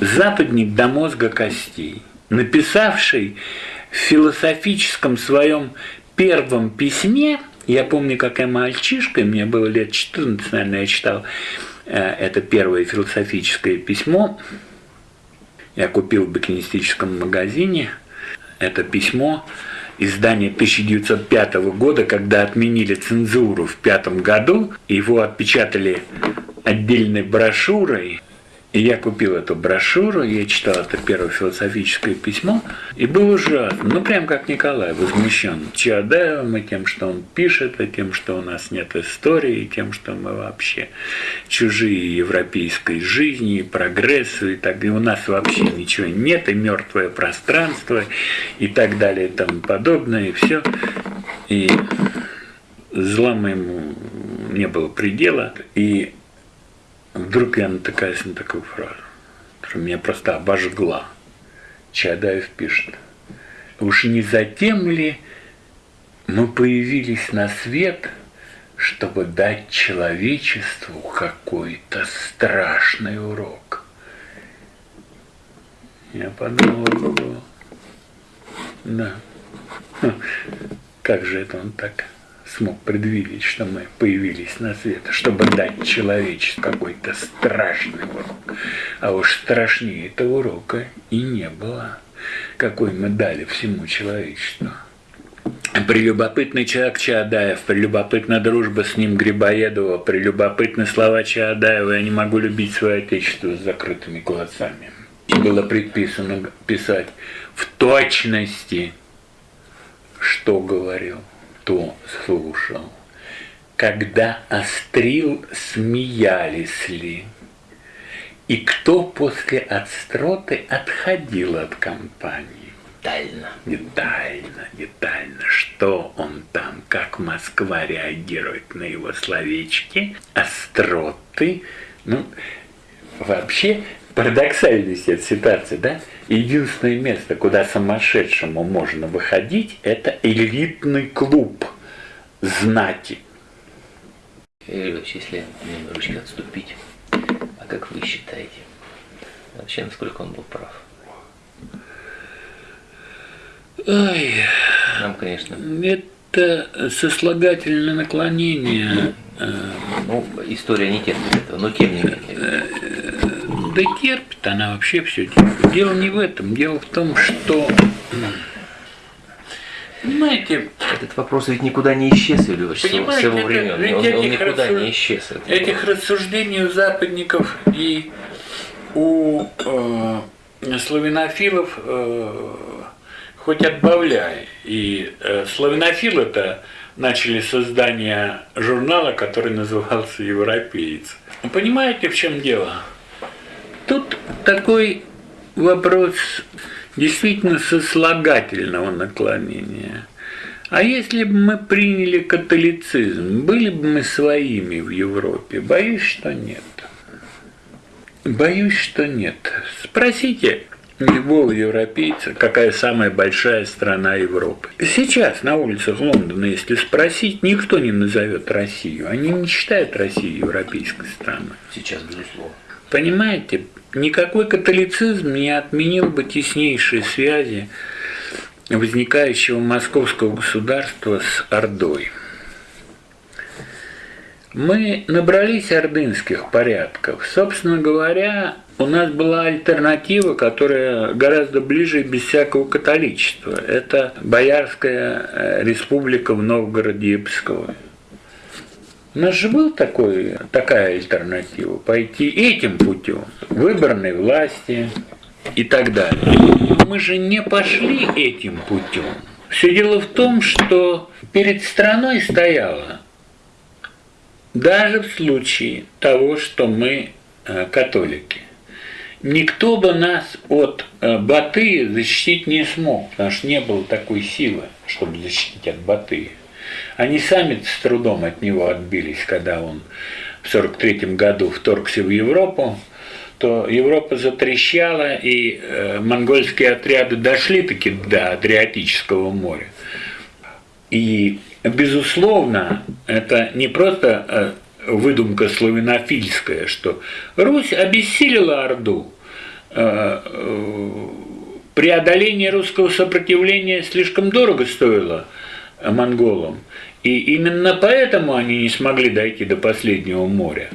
западник до мозга костей, написавший в философическом своем первом письме, я помню, как я мальчишкой, мне было лет 14, наверное, я читал это первое философическое письмо, я купил в букинистическом магазине это письмо, издание 1905 года, когда отменили цензуру в пятом году, его отпечатали отдельной брошюрой, и я купил эту брошюру, я читал это первое философическое письмо, и был ужасно, ну прям как Николай, возмущен Чаадаевым и тем, что он пишет, и тем, что у нас нет истории, и тем, что мы вообще чужие европейской жизни, и прогрессу, и так, и у нас вообще ничего нет, и мертвое пространство, и так далее, и тому подобное, и все. И зла моему не было предела, и Вдруг я натыкаюсь на такую фразу, которая меня просто обожгла. Чадаев пишет. Уж не затем ли мы появились на свет, чтобы дать человечеству какой-то страшный урок? Я подумал, да, как же это он так смог предвидеть, что мы появились на свет, чтобы дать человечеству какой-то страшный урок. А уж страшнее этого урока и не было, какой мы дали всему человечеству. Прелюбопытный человек Чаадаев, прелюбопытная дружба с ним Грибоедова, прелюбопытные слова Чаадаева «Я не могу любить свое отечество с закрытыми глазами». Было предписано писать в точности, что говорил кто слушал? Когда острил, смеялись ли? И кто после отстроты отходил от компании? Детально. Детально, детально. Что он там, как Москва реагирует на его словечки, остроты. Ну, вообще, парадоксальность этой ситуации, да? Единственное место, куда сумасшедшему можно выходить, это элитный клуб знати. Ильич, если немножечко отступить, а как вы считаете, вообще насколько он был прав? Ой, Нам, конечно... Это сослагательное наклонение. Ну, история не терпит этого, но тем не менее. Да терпит она вообще все терпит. Дело не в этом. Дело в том, что... Понимаете... Этот вопрос ведь никуда не исчез, Юрий с его времен. Ведь он, он никуда рассуж... не исчез. Этих вопрос. рассуждений у западников и у э, славянофилов э, хоть отбавляй. И э, славянофилы-то начали создание журнала, который назывался «Европеец». Понимаете, в чем дело? Тут такой вопрос действительно сослагательного наклонения. А если бы мы приняли католицизм, были бы мы своими в Европе? Боюсь, что нет. Боюсь, что нет. Спросите любого европейца, какая самая большая страна Европы. Сейчас на улицах Лондона, если спросить, никто не назовет Россию. Они не считают Россию европейской страной. Сейчас, безусловно. Понимаете, никакой католицизм не отменил бы теснейшие связи возникающего московского государства с Ордой. Мы набрались ордынских порядков. Собственно говоря, у нас была альтернатива, которая гораздо ближе без всякого католичества. Это Боярская э, республика в Новгороде и Пскове. У нас же был такой, такая альтернатива, пойти этим путем, выборной власти и так далее. Мы же не пошли этим путем. Все дело в том, что перед страной стояло даже в случае того, что мы э, католики. Никто бы нас от э, Батыя защитить не смог, потому что не было такой силы, чтобы защитить от Батыя. Они сами с трудом от него отбились, когда он в 1943 году вторгся в Европу, то Европа затрещала, и э, монгольские отряды дошли таки до Адриатического моря. И безусловно, это не просто э, выдумка славянофильская, что Русь обессилила Орду, э, преодоление русского сопротивления слишком дорого стоило монголам, и именно поэтому они не смогли дойти до последнего моря.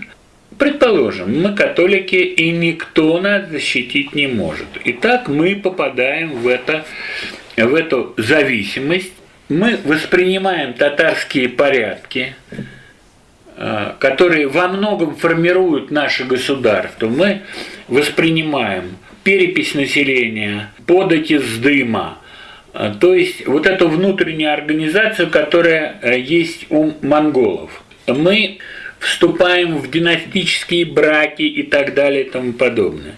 Предположим, мы католики, и никто нас защитить не может. Итак, мы попадаем в, это, в эту зависимость мы воспринимаем татарские порядки, э, которые во многом формируют наше государство. Мы воспринимаем перепись населения, подать из дыма, э, то есть вот эту внутреннюю организацию, которая э, есть у монголов. Мы вступаем в династические браки и так далее и тому подобное.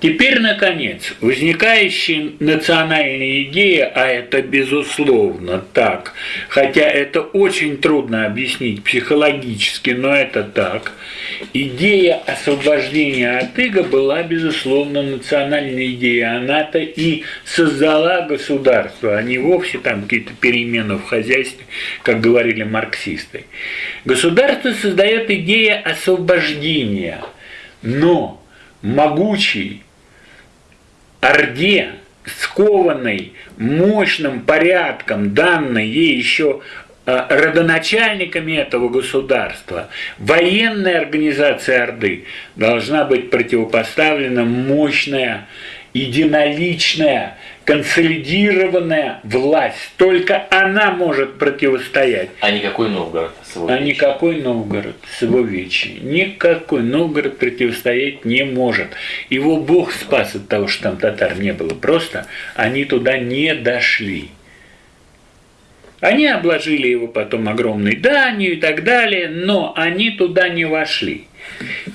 Теперь, наконец, возникающая национальная идея, а это безусловно так, хотя это очень трудно объяснить психологически, но это так, идея освобождения от иго была, безусловно, национальной идеей. Она-то и создала государство, а не вовсе там какие-то перемены в хозяйстве, как говорили марксисты. Государство создает идея освобождения, но могучий Орде, скованной мощным порядком, данной ей еще э, родоначальниками этого государства, военная организация Орды должна быть противопоставлена мощная, единоличная консолидированная власть. Только она может противостоять. А никакой Новгород с его А никакой Новгород с его вечи. Никакой Новгород противостоять не может. Его Бог спас от того, что там татар не было. Просто они туда не дошли. Они обложили его потом огромной данью и так далее, но они туда не вошли.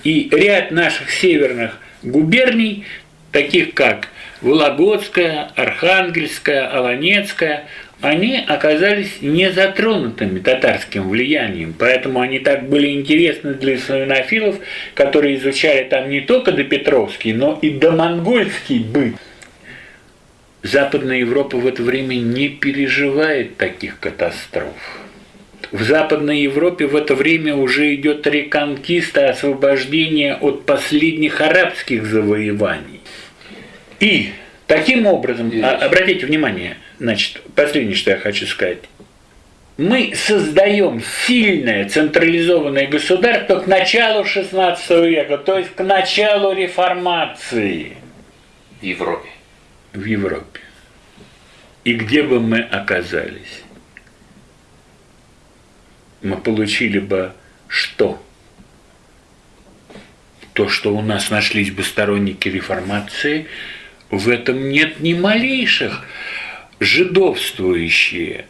И ряд наших северных губерний, таких как Вологодская, Архангельская, Аланецкая, они оказались не затронутыми татарским влиянием, поэтому они так были интересны для славянофилов, которые изучали там не только допетровский, но и домонгольский быт. Западная Европа в это время не переживает таких катастроф. В Западной Европе в это время уже идет реконкиста, освобождение от последних арабских завоеваний. И таким образом, а, обратите внимание, значит, последнее, что я хочу сказать, мы создаем сильное централизованное государство к началу XVI века, то есть к началу реформации. В Европе. В Европе. И где бы мы оказались? Мы получили бы что? То, что у нас нашлись бы сторонники реформации – в этом нет ни малейших жидовствующие,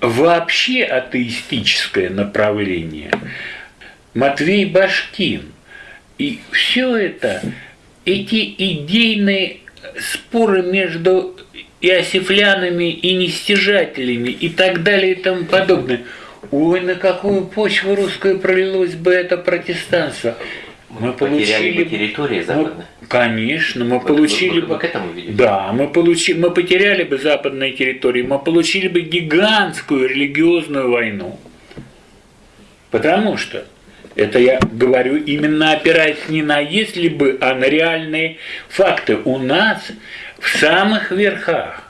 вообще атеистическое направление. Матвей Башкин. И все это, эти идейные споры между иосифлянами и нестяжателями и так далее и тому подобное. Ой, на какую почву русскую пролилось бы это протестанство. Мы, мы получили бы территории западные. Мы, конечно, мы вот, получили бы. к этому видите? Да, мы получи, мы потеряли бы западные территории, мы получили бы гигантскую религиозную войну. Потому что это я говорю именно опираясь не на если бы, а на реальные факты. У нас в самых верхах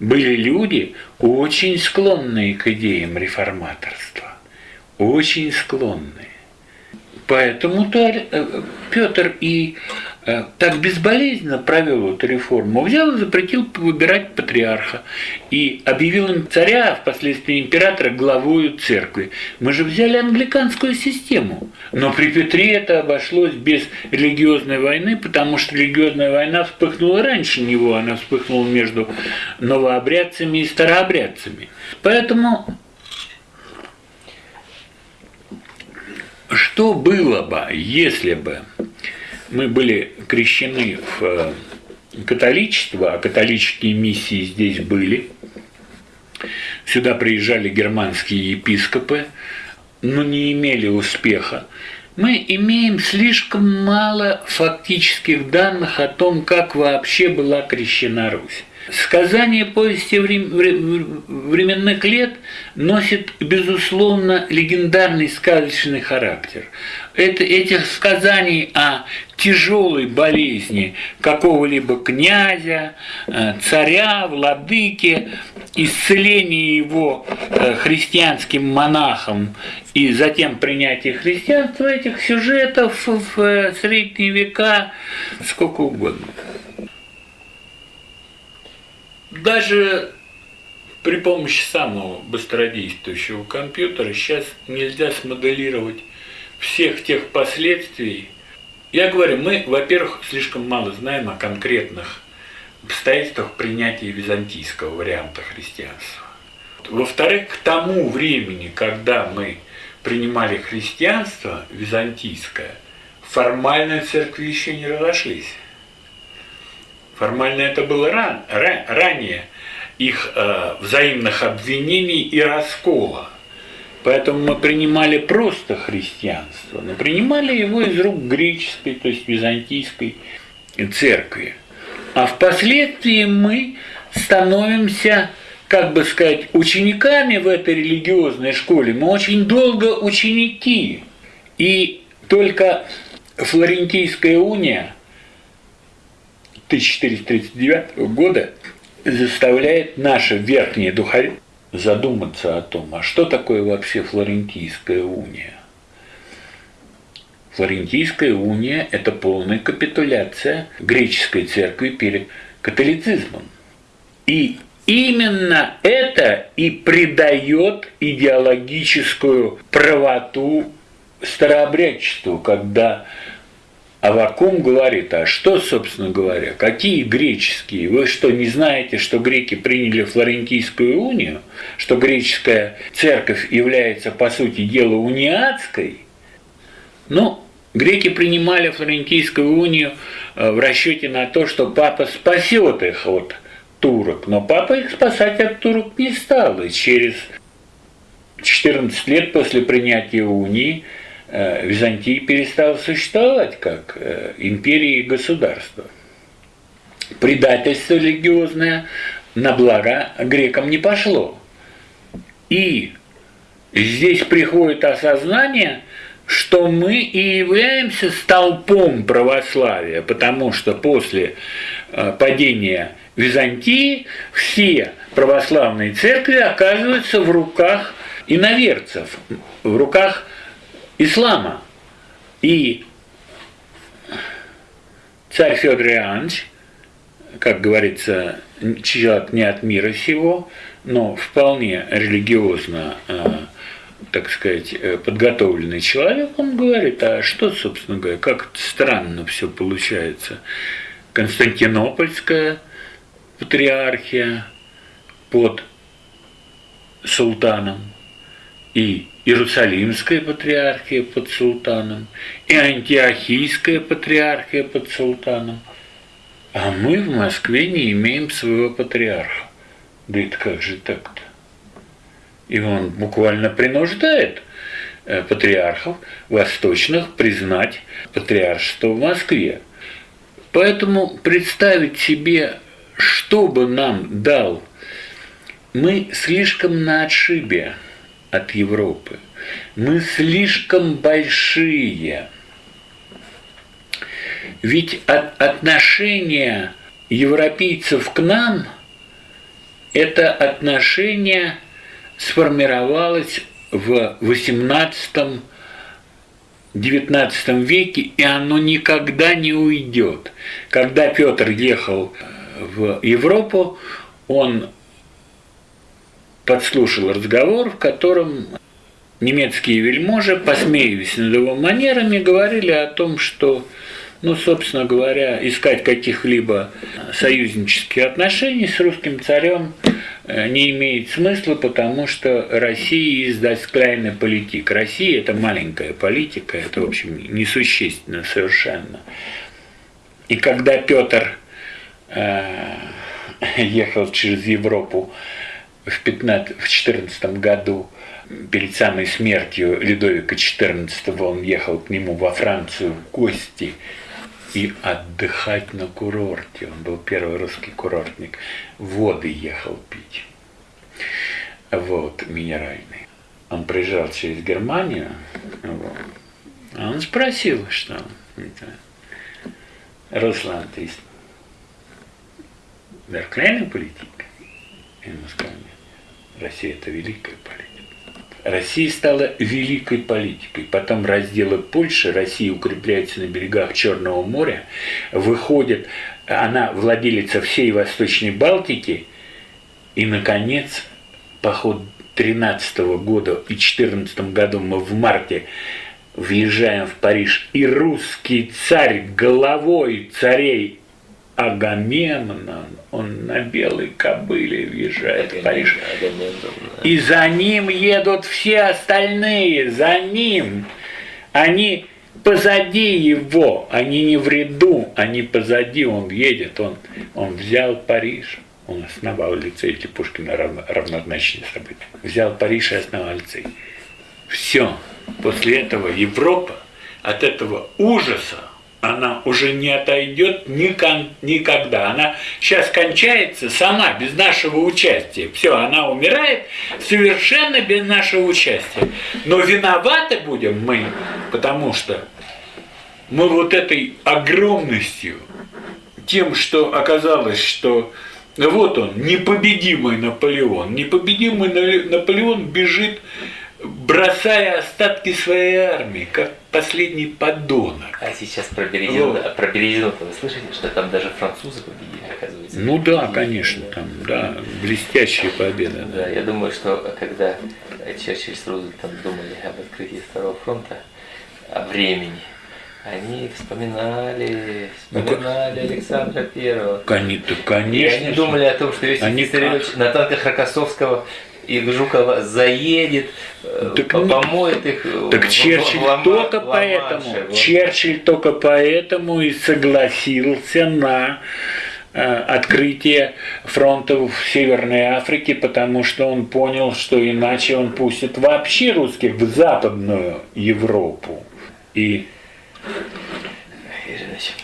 были люди, очень склонные к идеям реформаторства. Очень склонные. Поэтому-то э, Петр и э, так безболезненно провел эту реформу, взял и запретил выбирать патриарха и объявил им царя, а впоследствии императора, главою церкви. Мы же взяли англиканскую систему, но при Петре это обошлось без религиозной войны, потому что религиозная война вспыхнула раньше него, она вспыхнула между новообрядцами и старообрядцами. Поэтому Что было бы, если бы мы были крещены в э, католичество, а католические миссии здесь были, сюда приезжали германские епископы, но не имели успеха, мы имеем слишком мало фактических данных о том, как вообще была крещена Русь. Сказание повести временных лет носит, безусловно, легендарный сказочный характер. Это, этих сказаний о тяжелой болезни какого-либо князя, э, царя, владыки, исцелении его э, христианским монахом и затем принятие христианства, этих сюжетов в э, средние века сколько угодно даже при помощи самого быстродействующего компьютера сейчас нельзя смоделировать всех тех последствий. Я говорю, мы, во-первых, слишком мало знаем о конкретных обстоятельствах принятия византийского варианта христианства. Во-вторых, к тому времени, когда мы принимали христианство византийское, формально церкви еще не разошлись. Формально это было ран, ран, ранее их э, взаимных обвинений и раскола. Поэтому мы принимали просто христианство, но принимали его из рук греческой, то есть византийской церкви. А впоследствии мы становимся, как бы сказать, учениками в этой религиозной школе. Мы очень долго ученики. И только Флорентийская уния 1439 года заставляет наше верхнее духовенство задуматься о том, а что такое вообще Флорентийская уния. Флорентийская уния – это полная капитуляция греческой церкви перед католицизмом. И именно это и придает идеологическую правоту старообрядчеству, когда Авакум говорит, а что, собственно говоря, какие греческие? Вы что, не знаете, что греки приняли Флорентийскую унию? Что греческая церковь является, по сути дела, униатской? Ну, греки принимали Флорентийскую унию э, в расчете на то, что папа спасет их от турок. Но папа их спасать от турок не стал. И через 14 лет после принятия унии Византия перестала существовать как э, империя и государство. Предательство религиозное на благо грекам не пошло. И здесь приходит осознание, что мы и являемся столпом православия, потому что после э, падения Византии все православные церкви оказываются в руках иноверцев, в руках ислама. И царь Федор Иоаннович, как говорится, человек не от мира сего, но вполне религиозно, э, так сказать, э, подготовленный человек, он говорит, а что, собственно говоря, как странно все получается. Константинопольская патриархия под султаном и Иерусалимская патриархия под султаном, и Антиохийская патриархия под султаном. А мы в Москве не имеем своего патриарха. Да это как же так-то? И он буквально принуждает э, патриархов восточных признать патриаршество в Москве. Поэтому представить себе, что бы нам дал, мы слишком на отшибе от Европы. Мы слишком большие. Ведь от отношение европейцев к нам – это отношение сформировалось в XVIII XIX веке, и оно никогда не уйдет. Когда Петр ехал в Европу, он подслушал разговор, в котором немецкие вельможи, посмеиваясь над его манерами, говорили о том, что, ну, собственно говоря, искать каких-либо союзнических отношений с русским царем э, не имеет смысла, потому что Россия издаст клайна политик. Россия – это маленькая политика, это, в общем, несущественно совершенно. И когда Петр э, ехал через Европу в, 15, в 14 году перед самой смертью Людовика XIV он ехал к нему во Францию в гости и отдыхать на курорте. Он был первый русский курортник. Воды ехал пить. Вот, минеральные. Он проезжал через Германию. Вот. А он спросил, что это, Руслан, ты верклейная политика? Ему сказали, Россия это великая политика. Россия стала великой политикой. Потом разделы Польши, Россия укрепляется на берегах Черного моря, выходит, она владелица всей Восточной Балтики, и, наконец, поход 13 года и 14 году мы в марте въезжаем в Париж, и русский царь головой царей Агамемнон, он на белой кобыле въезжает в Париж. И за ним едут все остальные, за ним. Они позади его, они не в ряду, они позади, он едет, он, он взял Париж. Он основал лицей, эти Пушкина равно, равнозначные события. Взял Париж и основал лицей. Все. После этого Европа от этого ужаса она уже не отойдет никогда. Она сейчас кончается сама, без нашего участия. Все, она умирает совершенно без нашего участия. Но виноваты будем мы, потому что мы вот этой огромностью, тем, что оказалось, что вот он, непобедимый Наполеон. Непобедимый Наполеон бежит бросая остатки своей армии, как последний подонок. А сейчас про Березину, вот. про Березину вы слышите, что там даже французы победили, оказывается? Ну да, победили. конечно, там, да, блестящие победы. Да, да, я думаю, что когда Черчилль с Рузвельтом думали об открытии Второго фронта, о времени, они вспоминали, вспоминали ну, Александра Первого. Конечно. И они думали о том, что Иосиф они как... на танках Рокоссовского и Жукова заедет, э, так, помоет их. Так Черчилль в, в, только в, поэтому, вот. Черчилль только поэтому и согласился на э, открытие фронтов в Северной Африке, потому что он понял, что иначе он пустит вообще русских в Западную Европу. И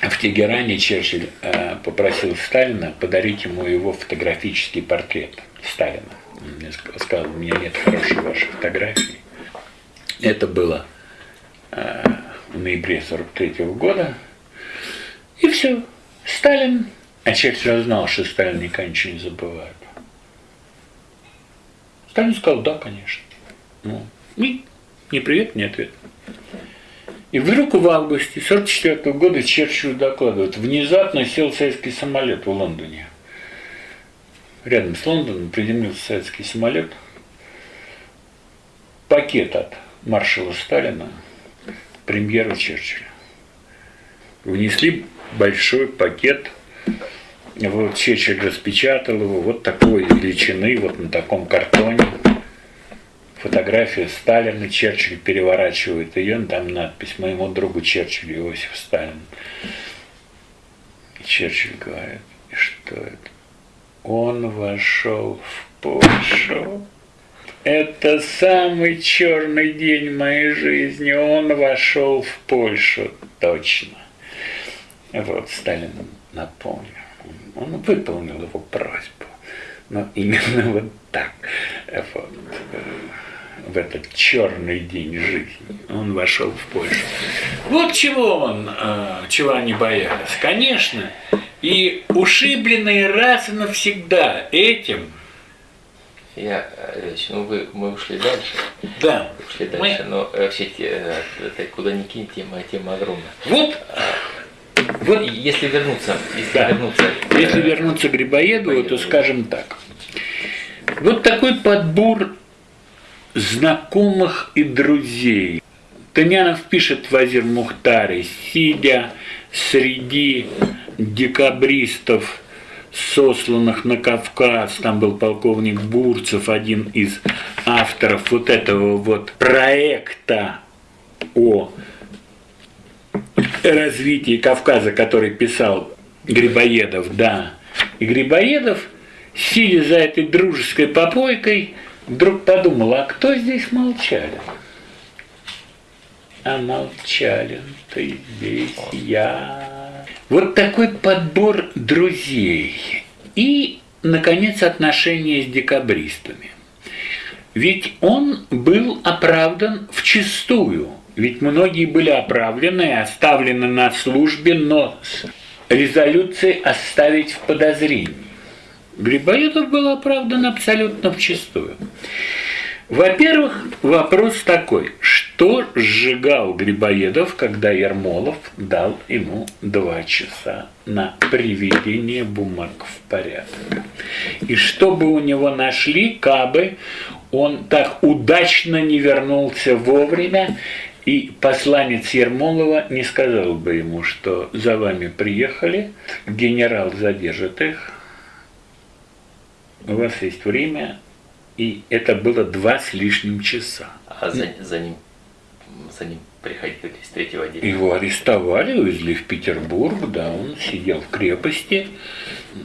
в Тегеране Черчилль э, попросил Сталина подарить ему его фотографический портрет Сталина мне сказал, у меня нет хорошей вашей фотографии. Это было э, в ноябре 43 -го года. И все. Сталин, а Черчилль знал, что Сталин никогда ничего не забывает. Сталин сказал, да, конечно. Ну, и ни привет, ни ответ. И вдруг в августе 44 -го года Черчилль докладывает, внезапно сел советский самолет в Лондоне рядом с Лондоном приземлился советский самолет, пакет от маршала Сталина, премьера Черчилля. Внесли большой пакет, вот Черчилль распечатал его вот такой величины, вот на таком картоне. Фотография Сталина, Черчилль переворачивает ее, там надпись «Моему другу Черчиллю Иосиф Сталин». Черчилль говорит, и что это? Он вошел в Польшу. Это самый черный день моей жизни. Он вошел в Польшу. Точно. Вот Сталин напомнил. Он выполнил его просьбу. Но именно вот так. Вот в этот черный день жизни. Он вошел в Польшу. Вот чего он, э, чего они боялись. Конечно, и ушибленные раз и навсегда этим Я, Ильич, ну вы, мы ушли дальше. Да. Ушли дальше, но э, вообще те- это куда ни кинь, тема, тема огромная. Вот, Вот если вернуться, если Да. вернуться. если э, вернуться к Грибоедову, то Грибоедову. скажем так. Вот такой подбор знакомых и друзей. Тынянов пишет в Азер Мухтаре, сидя среди декабристов, сосланных на Кавказ, там был полковник Бурцев, один из авторов вот этого вот проекта о развитии Кавказа, который писал Грибоедов, да. И Грибоедов, сидя за этой дружеской попойкой, вдруг подумал, а кто здесь молчалин? А молчалин ты здесь я. Вот такой подбор друзей. И, наконец, отношения с декабристами. Ведь он был оправдан вчистую. Ведь многие были оправданы и оставлены на службе, но с резолюцией оставить в подозрении. Грибоедов был оправдан абсолютно вчистую. Во-первых, вопрос такой, что сжигал Грибоедов, когда Ермолов дал ему два часа на приведение бумаг в порядок? И что бы у него нашли, кабы он так удачно не вернулся вовремя, и посланец Ермолова не сказал бы ему, что за вами приехали, генерал задержит их, у вас есть время, и это было два с лишним часа. А за, за ним, за ним приходили с третьего отделения. Его арестовали, увезли в Петербург, да, он сидел в крепости.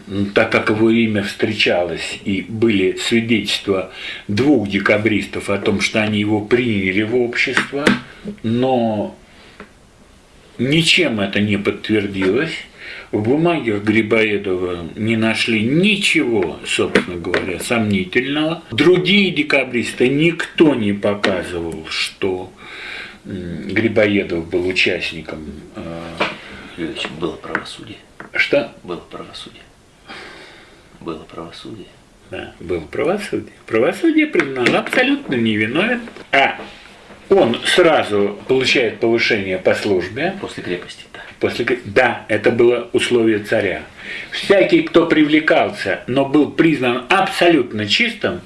Ну, Так как его имя встречалось и были свидетельства двух декабристов о том, что они его приняли в общество, но ничем это не подтвердилось. В бумагах Грибоедова не нашли ничего, собственно говоря, сомнительного. Другие декабристы никто не показывал, что Грибоедов был участником. э, Юрьевич, было правосудие. Что? Было правосудие. Было правосудие. Да, было правосудие. Правосудие признано абсолютно невиновен, а он сразу получает повышение по службе. После крепости, да. После, да, это было условие царя. Всякий, кто привлекался, но был признан абсолютно чистым,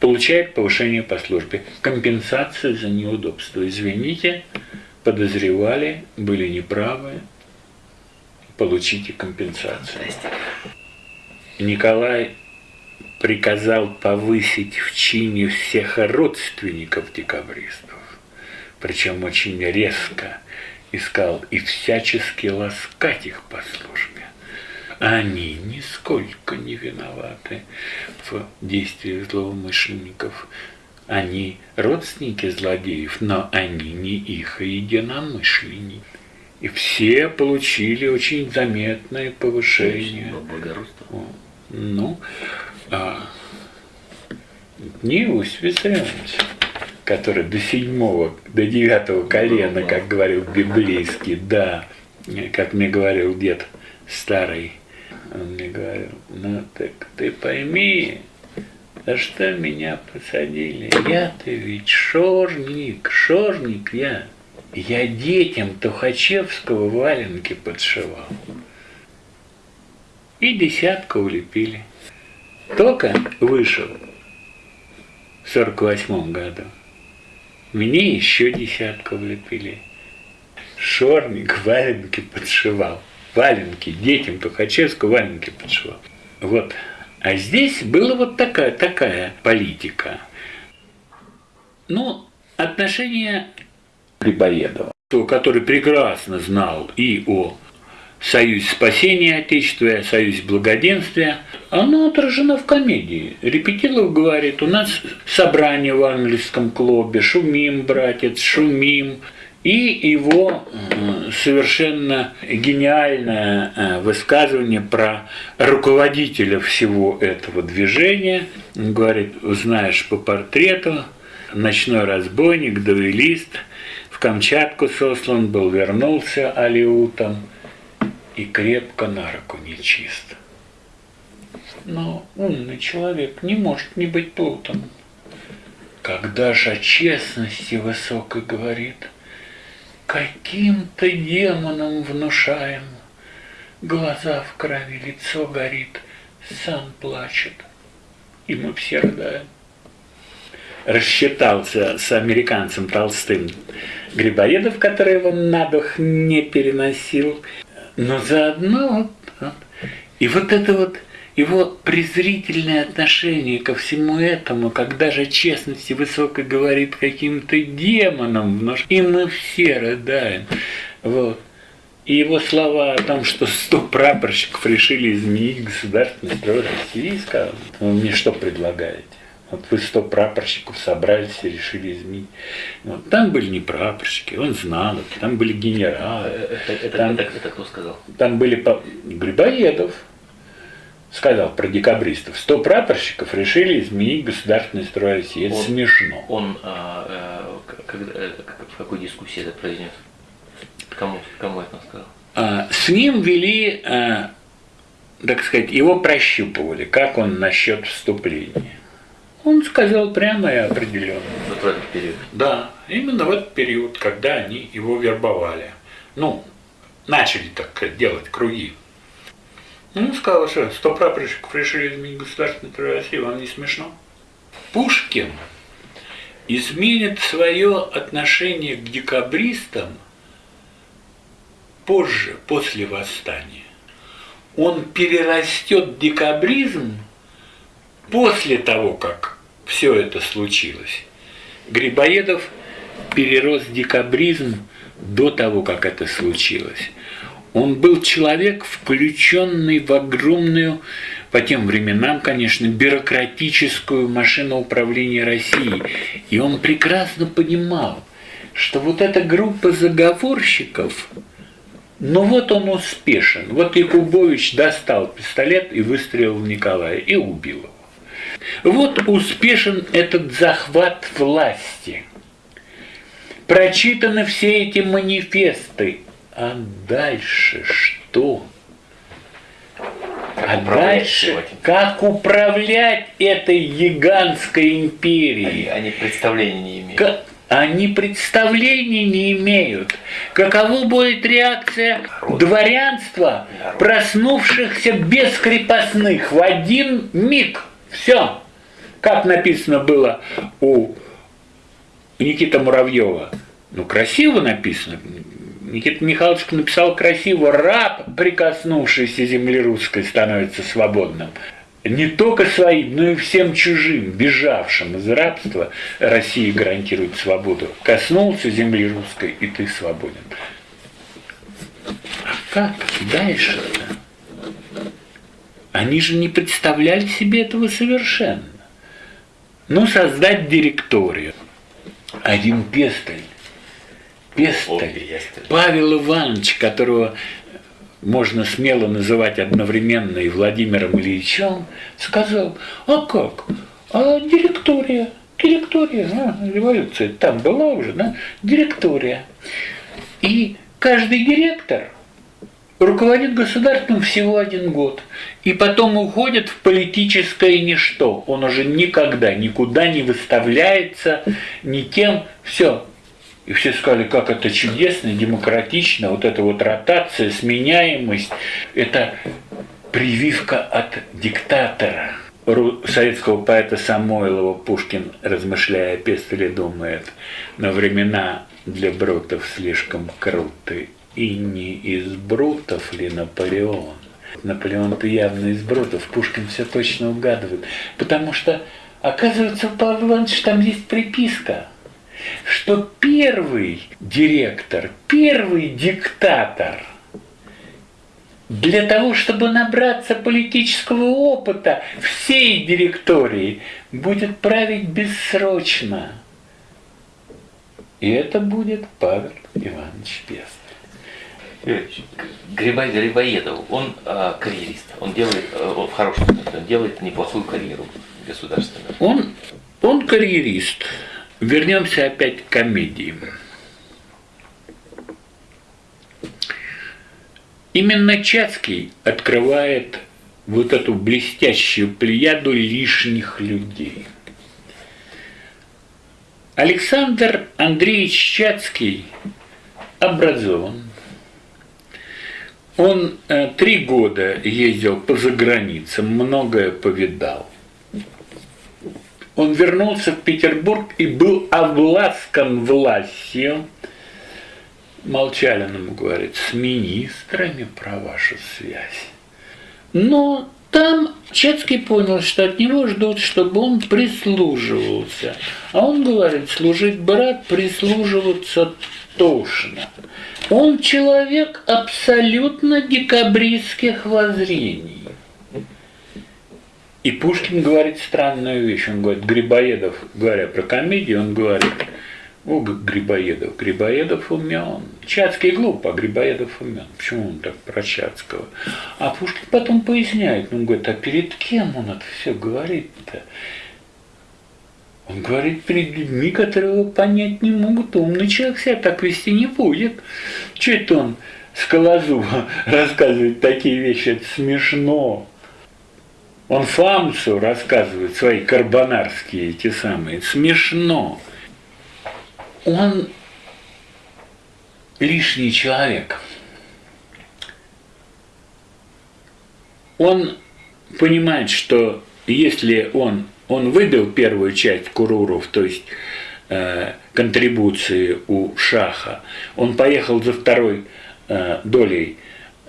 получает повышение по службе. Компенсацию за неудобство. Извините, подозревали, были неправы, получите компенсацию. Николай приказал повысить в чине всех родственников декабристов, причем очень резко искал и всячески ласкать их по службе. Они нисколько не виноваты в действиях злоумышленников. Они родственники злодеев, но они не их единомышленники. И все получили очень заметное повышение. Ну, а, не Иосиф Виссарионович, который до седьмого, до девятого колена, как говорил библейский, да, как мне говорил дед старый, он мне говорил, ну так ты пойми, за что меня посадили? Я-то ведь шорник, шорник я. Я детям Тухачевского валенки подшивал. И десятку улепили. Только вышел в сорок восьмом году. Мне еще десятку влепили. Шорник валенки подшивал. Валенки детям Тухачевского валенки подшивал. Вот. А здесь была вот такая, такая политика. Ну, отношения Грибоедова, который прекрасно знал и о Союзе спасения Отечества, Союзе благоденствия, оно отражено в комедии. Репетилов говорит, у нас собрание в английском клубе, шумим, братец, шумим. И его э, совершенно гениальное э, высказывание про руководителя всего этого движения. Он говорит, узнаешь по портрету, ночной разбойник, дуэлист, в Камчатку сослан был, вернулся алиутом и крепко на руку нечист. но умный человек не может не быть плутом. Когда же о честности высокой говорит, Каким-то демоном внушаем, Глаза в крови, лицо горит, Сан плачет, и мы все рыдаем. Рассчитался с американцем Толстым Грибоедов, который его на дух не переносил, но заодно вот, и вот это вот его презрительное отношение ко всему этому, когда же честности высоко говорит каким-то демоном, и мы все рыдаем. Вот. И его слова о том, что сто прапорщиков решили изменить государственный строй России, сказал, вы мне что предлагаете? Вот вы сто прапорщиков собрались и решили изменить. Вот. Там были не прапорщики, он знал это, там были генералы. Это, это, там, это, это кто сказал? там были по- Грибоедов, сказал про декабристов. Сто прапорщиков решили изменить государственный строй России. Это Он- смешно. Он а, а, когда, э, в какой дискуссии это произнес? Кому, кому это он сказал? А, С ним вели, а, так сказать, его прощупывали, как он насчет вступления. Он сказал прямо и определенно. Вот в этот период. Да, именно в этот период, когда они его вербовали. Ну, начали так делать круги. Ну, сказал, что сто прапорщиков решили изменить государственный строй России, вам не смешно? Пушкин изменит свое отношение к декабристам позже, после восстания. Он перерастет декабризм после того, как все это случилось. Грибоедов перерос декабризм до того, как это случилось. Он был человек, включенный в огромную, по тем временам, конечно, бюрократическую машину управления Россией. И он прекрасно понимал, что вот эта группа заговорщиков, ну вот он успешен. Вот Якубович достал пистолет и выстрелил в Николая и убил его. Вот успешен этот захват власти. Прочитаны все эти манифесты. А дальше что? А управлять дальше всем этим? как управлять этой гигантской Они, империей? они представления не имеют. Ка- Они представления не имеют. Каково будет реакция дворянства, проснувшихся без крепостных в один миг? Все. Как написано было у Никиты Муравьева. Ну, красиво написано. Никита Михайлович написал красиво, раб, прикоснувшийся земли русской, становится свободным. Не только своим, но и всем чужим, бежавшим из рабства, Россия гарантирует свободу. Коснулся земли русской, и ты свободен. А как дальше-то? Они же не представляли себе этого совершенно. Ну, создать директорию. Один Пестель, Пестель. Павел Иванович, которого можно смело называть одновременно и Владимиром Ильичем, сказал, а как? А директория, директория, а, революция там была уже, да? Директория. И каждый директор руководит государством всего один год. И потом уходит в политическое ничто. Он уже никогда никуда не выставляется ни тем. Все. И все сказали, как это чудесно, демократично, вот эта вот ротация, сменяемость, это прививка от диктатора. Советского поэта Самойлова Пушкин, размышляя о Пестеле, думает, но времена для брутов слишком круты, и не из брутов ли Наполеон? Наполеон-то явно из брутов, Пушкин все точно угадывает, потому что, оказывается, у Павла Ивановича там есть приписка, что первый директор, первый диктатор для того, чтобы набраться политического опыта всей директории, будет править бессрочно. И это будет Павел Иванович Пестель. Грибай Грибоедов, он а, карьерист, он делает, э, в хорошем смысле, он делает неплохую карьеру государственную. Он, он карьерист. Вернемся опять к комедии. Именно Чацкий открывает вот эту блестящую плеяду лишних людей. Александр Андреевич Чацкий образован. Он э, три года ездил по заграницам, многое повидал. Он вернулся в Петербург и был обласкан властью. Молчалин ему говорит, с министрами про вашу связь. Но там Чецкий понял, что от него ждут, чтобы он прислуживался. А он говорит, служить брат, прислуживаться тошно. Он человек абсолютно декабристских воззрений. И Пушкин говорит странную вещь. Он говорит, Грибоедов, говоря про комедию, он говорит, о, Грибоедов, Грибоедов умен. Чацкий глуп, а Грибоедов умен. Почему он так про Чацкого? А Пушкин потом поясняет, он говорит, а перед кем он это все говорит-то? Он говорит перед людьми, которые понять не могут. Умный человек себя так вести не будет. Че это он Скалозуба рассказывает такие вещи? Это смешно. Он Фамсу рассказывает свои карбонарские эти самые. Смешно. Он лишний человек. Он понимает, что если он, он выбил первую часть куруров, то есть э, контрибуции у Шаха, он поехал за второй э, долей,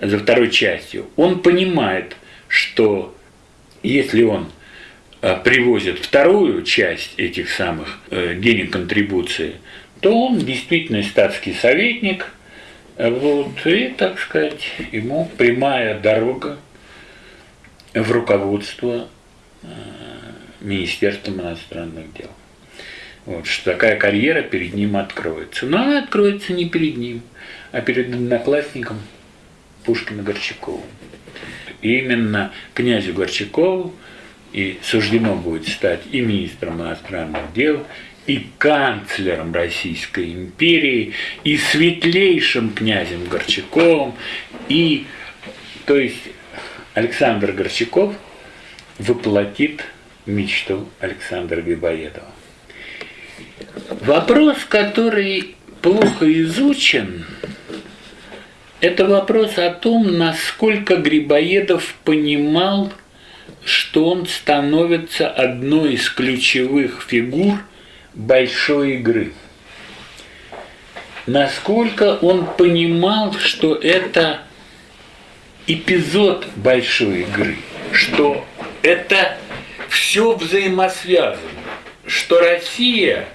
за второй частью, он понимает, что если он э, привозит вторую часть этих самых э, денег контрибуции, то он действительно статский советник, э, вот, и, так сказать, ему прямая дорога в руководство Министерством иностранных дел. Вот, что такая карьера перед ним откроется. Но она откроется не перед ним, а перед одноклассником Пушкина Горчаковым именно князю Горчакову и суждено будет стать и министром иностранных дел, и канцлером Российской империи, и светлейшим князем Горчаковым, и, то есть, Александр Горчаков воплотит мечту Александра Грибоедова. Вопрос, который плохо изучен, это вопрос о том, насколько Грибоедов понимал, что он становится одной из ключевых фигур большой игры. Насколько он понимал, что это эпизод большой игры, что это все взаимосвязано, что Россия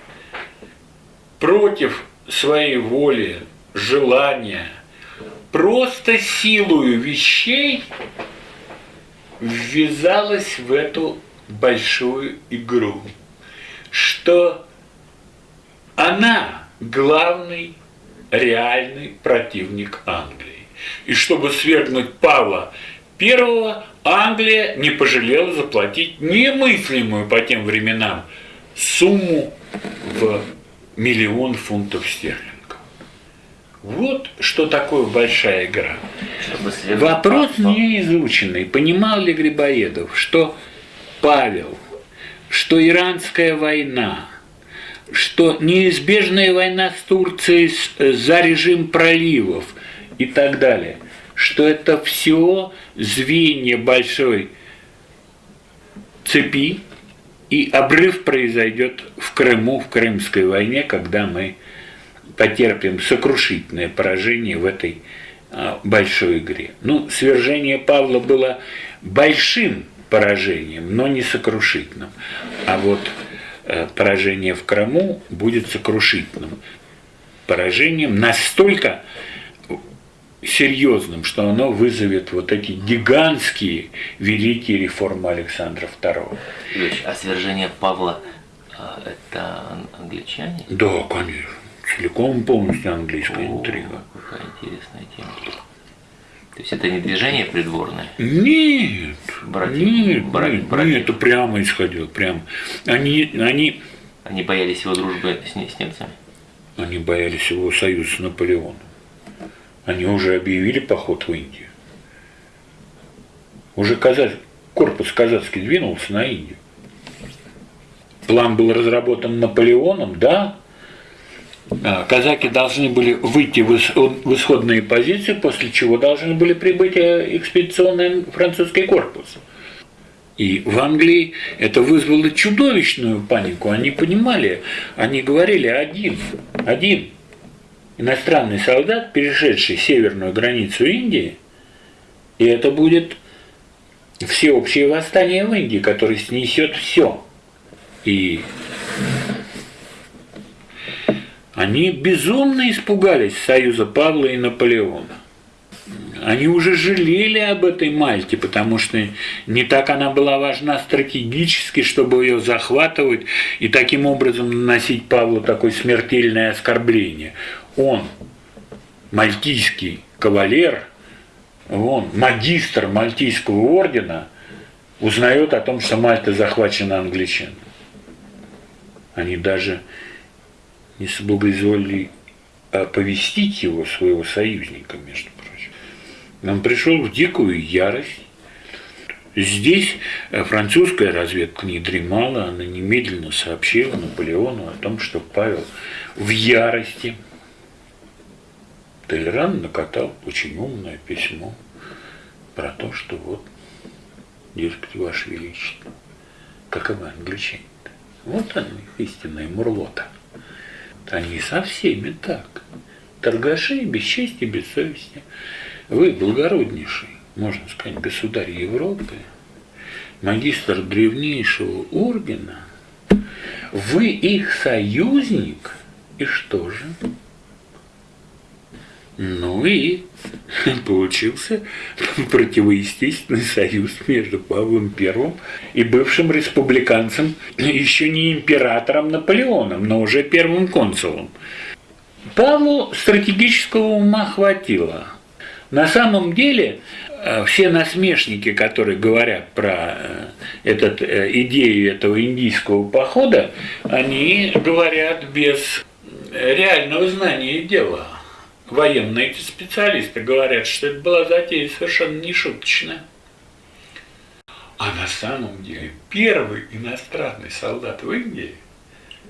против своей воли, желания – просто силою вещей ввязалась в эту большую игру, что она главный реальный противник Англии. И чтобы свергнуть Павла I, Англия не пожалела заплатить немыслимую по тем временам сумму в миллион фунтов стерлингов. Вот что такое большая игра. Вопрос не изученный. Понимал ли Грибоедов, что Павел, что иранская война, что неизбежная война с Турцией э, за режим проливов и так далее, что это все звенья большой цепи, и обрыв произойдет в Крыму, в Крымской войне, когда мы потерпим сокрушительное поражение в этой а, большой игре. Ну, свержение Павла было большим поражением, но не сокрушительным. А вот поражение в Крыму будет сокрушительным поражением настолько серьезным, что оно вызовет вот эти гигантские великие реформы Александра II. а свержение Павла а, это англичане? Да, конечно целиком полностью английская О, интрига. Какая интересная тема. То есть это не движение придворное? Нет, братья, нет, братья, нет, братья. нет, это прямо исходило, прямо. Они, они... Они боялись его дружбы с, с немцами? Они боялись его союза с Наполеоном. Они уже объявили поход в Индию. Уже казах, корпус казацкий двинулся на Индию. План был разработан Наполеоном, да. А, казаки должны были выйти в исходные позиции, после чего должны были прибыть э, экспедиционный французский корпус. И в Англии это вызвало чудовищную панику. Они понимали, они говорили один, один иностранный солдат, перешедший северную границу Индии, и это будет всеобщее восстание в Индии, которое снесет все. И они безумно испугались союза Павла и Наполеона. Они уже жалели об этой Мальте, потому что не так она была важна стратегически, чтобы ее захватывать и таким образом наносить Павлу такое смертельное оскорбление. Он, мальтийский кавалер, он, магистр Мальтийского ордена, узнает о том, что Мальта захвачена англичанами. Они даже не соблагоизволили оповестить его, своего союзника, между прочим. Он пришел в дикую ярость. Здесь французская разведка не дремала, она немедленно сообщила Наполеону о том, что Павел в ярости. Толеран накатал очень умное письмо про то, что вот, дескать, Ваше Величество, каковы англичане -то? Вот они, истинные мурлота. Они со всеми так. Торгаши без чести, без совести. Вы благороднейший, можно сказать, государь Европы, магистр древнейшего ордена, вы их союзник, и что же? Ну и получился противоестественный союз между Павлом I и бывшим республиканцем, еще не императором Наполеоном, но уже первым консулом. Павлу стратегического ума хватило. На самом деле э, все насмешники, которые говорят про э, этот, э, идею этого индийского похода, они говорят без реального знания дела военные эти специалисты говорят, что это была затея совершенно не шуточная. А на самом деле первый иностранный солдат в Индии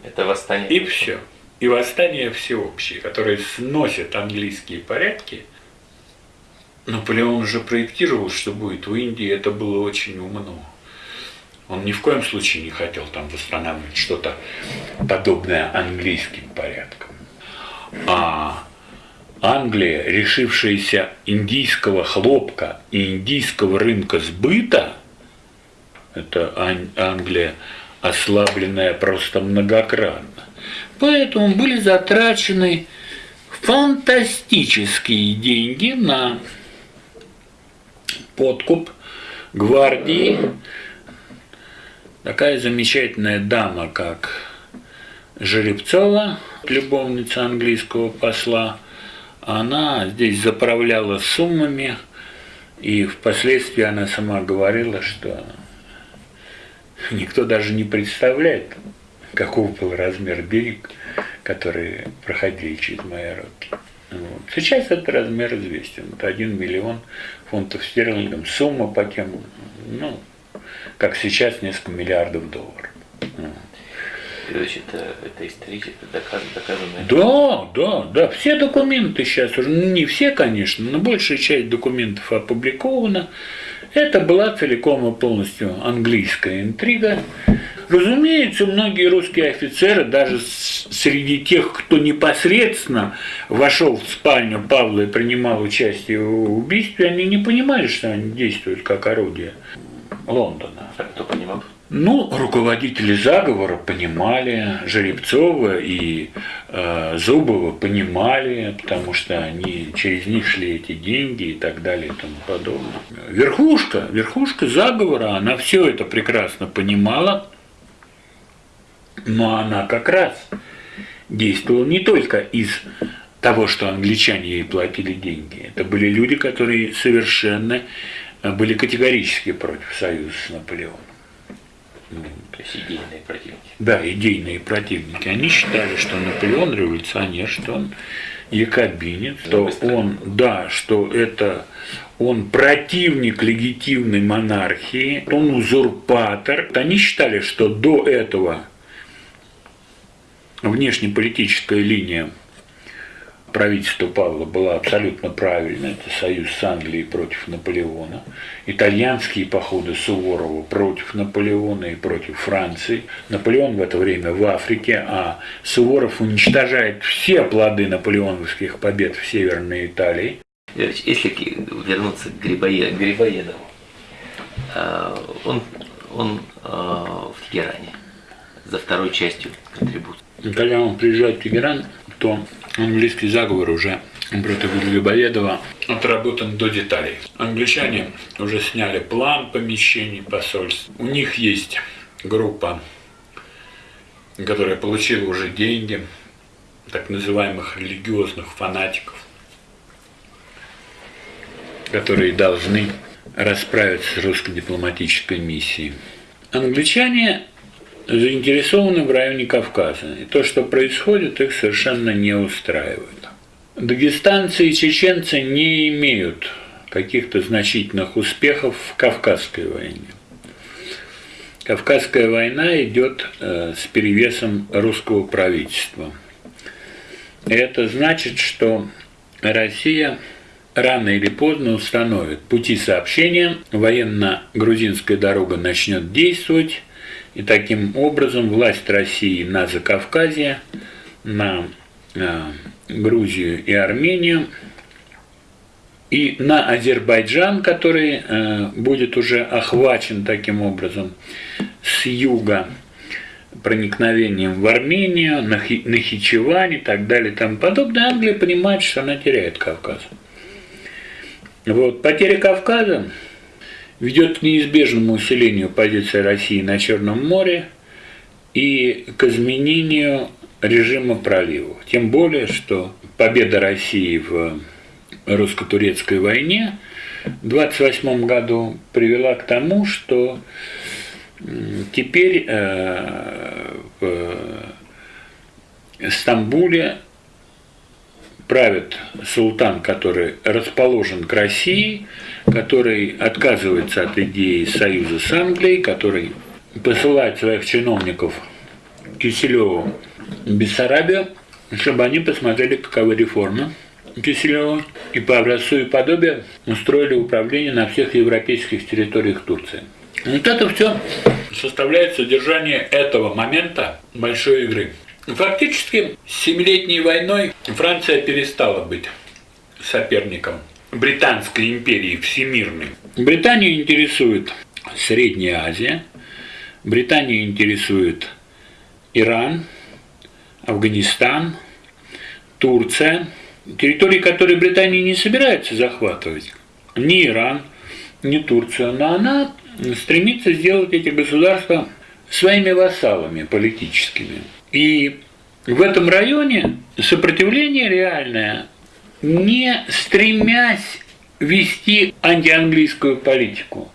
это восстание. И все. И восстание всеобщее, которое сносит английские порядки. Наполеон уже проектировал, что будет в Индии, это было очень умно. Он ни в коем случае не хотел там восстанавливать что-то подобное английским порядкам. А Англия, решившаяся индийского хлопка и индийского рынка сбыта, это Англия, ослабленная просто многократно, поэтому были затрачены фантастические деньги на подкуп гвардии. Такая замечательная дама, как Жеребцова, любовница английского посла, она здесь заправляла суммами, и впоследствии она сама говорила, что никто даже не представляет, каков был размер денег, которые проходили через мои руки. Вот. Сейчас этот размер известен. Вот 1 миллион фунтов стерлингов, сумма по тем, ну, как сейчас, несколько миллиардов долларов. Вот. Это, это исторически доказано, доказанное? Да, да, да. Все документы сейчас уже, ну, не все, конечно, но большая часть документов опубликована. Это была целиком и полностью английская интрига. Разумеется, многие русские офицеры, даже среди тех, кто непосредственно вошел в спальню Павла и принимал участие в убийстве, они не понимали, что они действуют как орудие Лондона. А кто понимал? Ну, руководители заговора понимали, Жеребцова и э, Зубова понимали, потому что они через них шли эти деньги и так далее и тому подобное. Верхушка, верхушка заговора, она все это прекрасно понимала, но она как раз действовала не только из того, что англичане ей платили деньги. Это были люди, которые совершенно э, были категорически против союза с Наполеоном. То есть идейные противники. Да, идейные противники. Они считали, что Наполеон революционер, что он якобинец, что он, да, что это он противник легитимной монархии, он узурпатор. Они считали, что до этого внешнеполитическая линия правительства Павла была абсолютно правильна. Это союз с Англией против Наполеона. Итальянские походы Суворова против Наполеона и против Франции. Наполеон в это время в Африке, а Суворов уничтожает все плоды наполеоновских побед в Северной Италии. Если вернуться к Грибоедову, а, он, он а, в Тегеране за второй частью контрибуции. Когда он приезжает в Тегеран, то английский заговор уже против Грибоедова отработан до деталей. Англичане уже сняли план помещений посольств. У них есть группа, которая получила уже деньги, так называемых религиозных фанатиков, которые должны расправиться с русской дипломатической миссией. Англичане заинтересованы в районе Кавказа. И то, что происходит, их совершенно не устраивает. Дагестанцы и чеченцы не имеют каких-то значительных успехов в Кавказской войне. Кавказская война идет э, с перевесом русского правительства. И это значит, что Россия рано или поздно установит пути сообщения, военно-грузинская дорога начнет действовать, и таким образом власть России на Закавказье, на э, Грузию и Армению и на Азербайджан, который э, будет уже охвачен таким образом с юга проникновением в Армению, на Нахичевань и так далее и тому подобное, Англия понимает, что она теряет Кавказ. Вот, потеря Кавказа ведет к неизбежному усилению позиции России на Черном море и к изменению режима проливов. Тем более, что победа России в русско-турецкой войне в 1928 году привела к тому, что теперь э, в Стамбуле правит султан, который расположен к России, который отказывается от идеи союза с Англией, который посылает своих чиновников Киселеву в Бессарабию, чтобы они посмотрели, каковы реформы Киселева, и по образцу и подобию устроили управление на всех европейских территориях Турции. Вот это все составляет содержание этого момента большой игры. Фактически, с Семилетней войной Франция перестала быть соперником Британской империи всемирной. Британию интересует Средняя Азия, Британию интересует Иран, Афганистан, Турция, территории, которые Британия не собирается захватывать, ни Иран, ни Турцию, но она стремится сделать эти государства своими вассалами политическими. И в этом районе сопротивление реальное, не стремясь вести антианглийскую политику,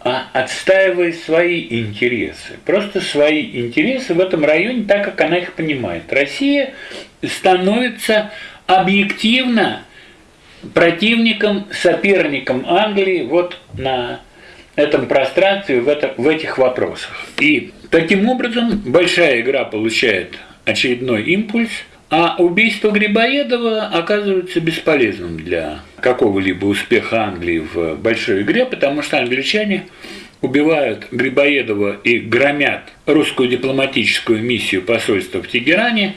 а отстаивая свои интересы. Просто свои интересы в этом районе, так как она их понимает. Россия становится объективно противником, соперником Англии вот на этом пространстве, в, это, в этих вопросах. И таким образом большая игра получает очередной импульс, а убийство Грибоедова оказывается бесполезным для какого-либо успеха Англии в большой игре, потому что англичане убивают Грибоедова и громят русскую дипломатическую миссию посольства в Тегеране,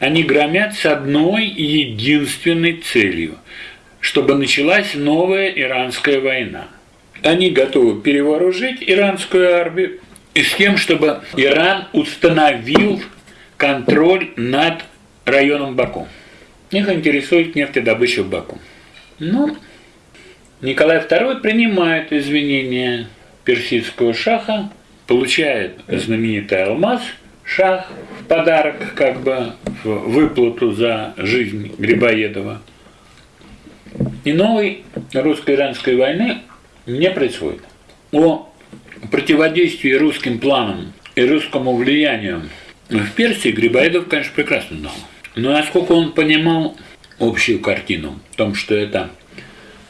они громят с одной единственной целью, чтобы началась новая иранская война – они готовы перевооружить иранскую армию и с тем, чтобы Иран установил контроль над районом Баку. Их интересует нефтедобыча в Баку. Но Николай II принимает извинения персидского шаха, получает знаменитый алмаз, шах в подарок, как бы в выплату за жизнь Грибоедова. И новой русско-иранской войны не происходит. О противодействии русским планам и русскому влиянию в Персии Грибоедов, конечно, прекрасно знал. Но насколько он понимал общую картину. В том, что это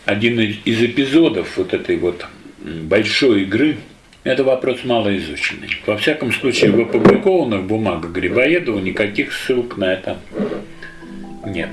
один из из эпизодов вот этой вот большой игры, это вопрос малоизученный. Во всяком случае, в опубликованных бумагах Грибоедова никаких ссылок на это нет.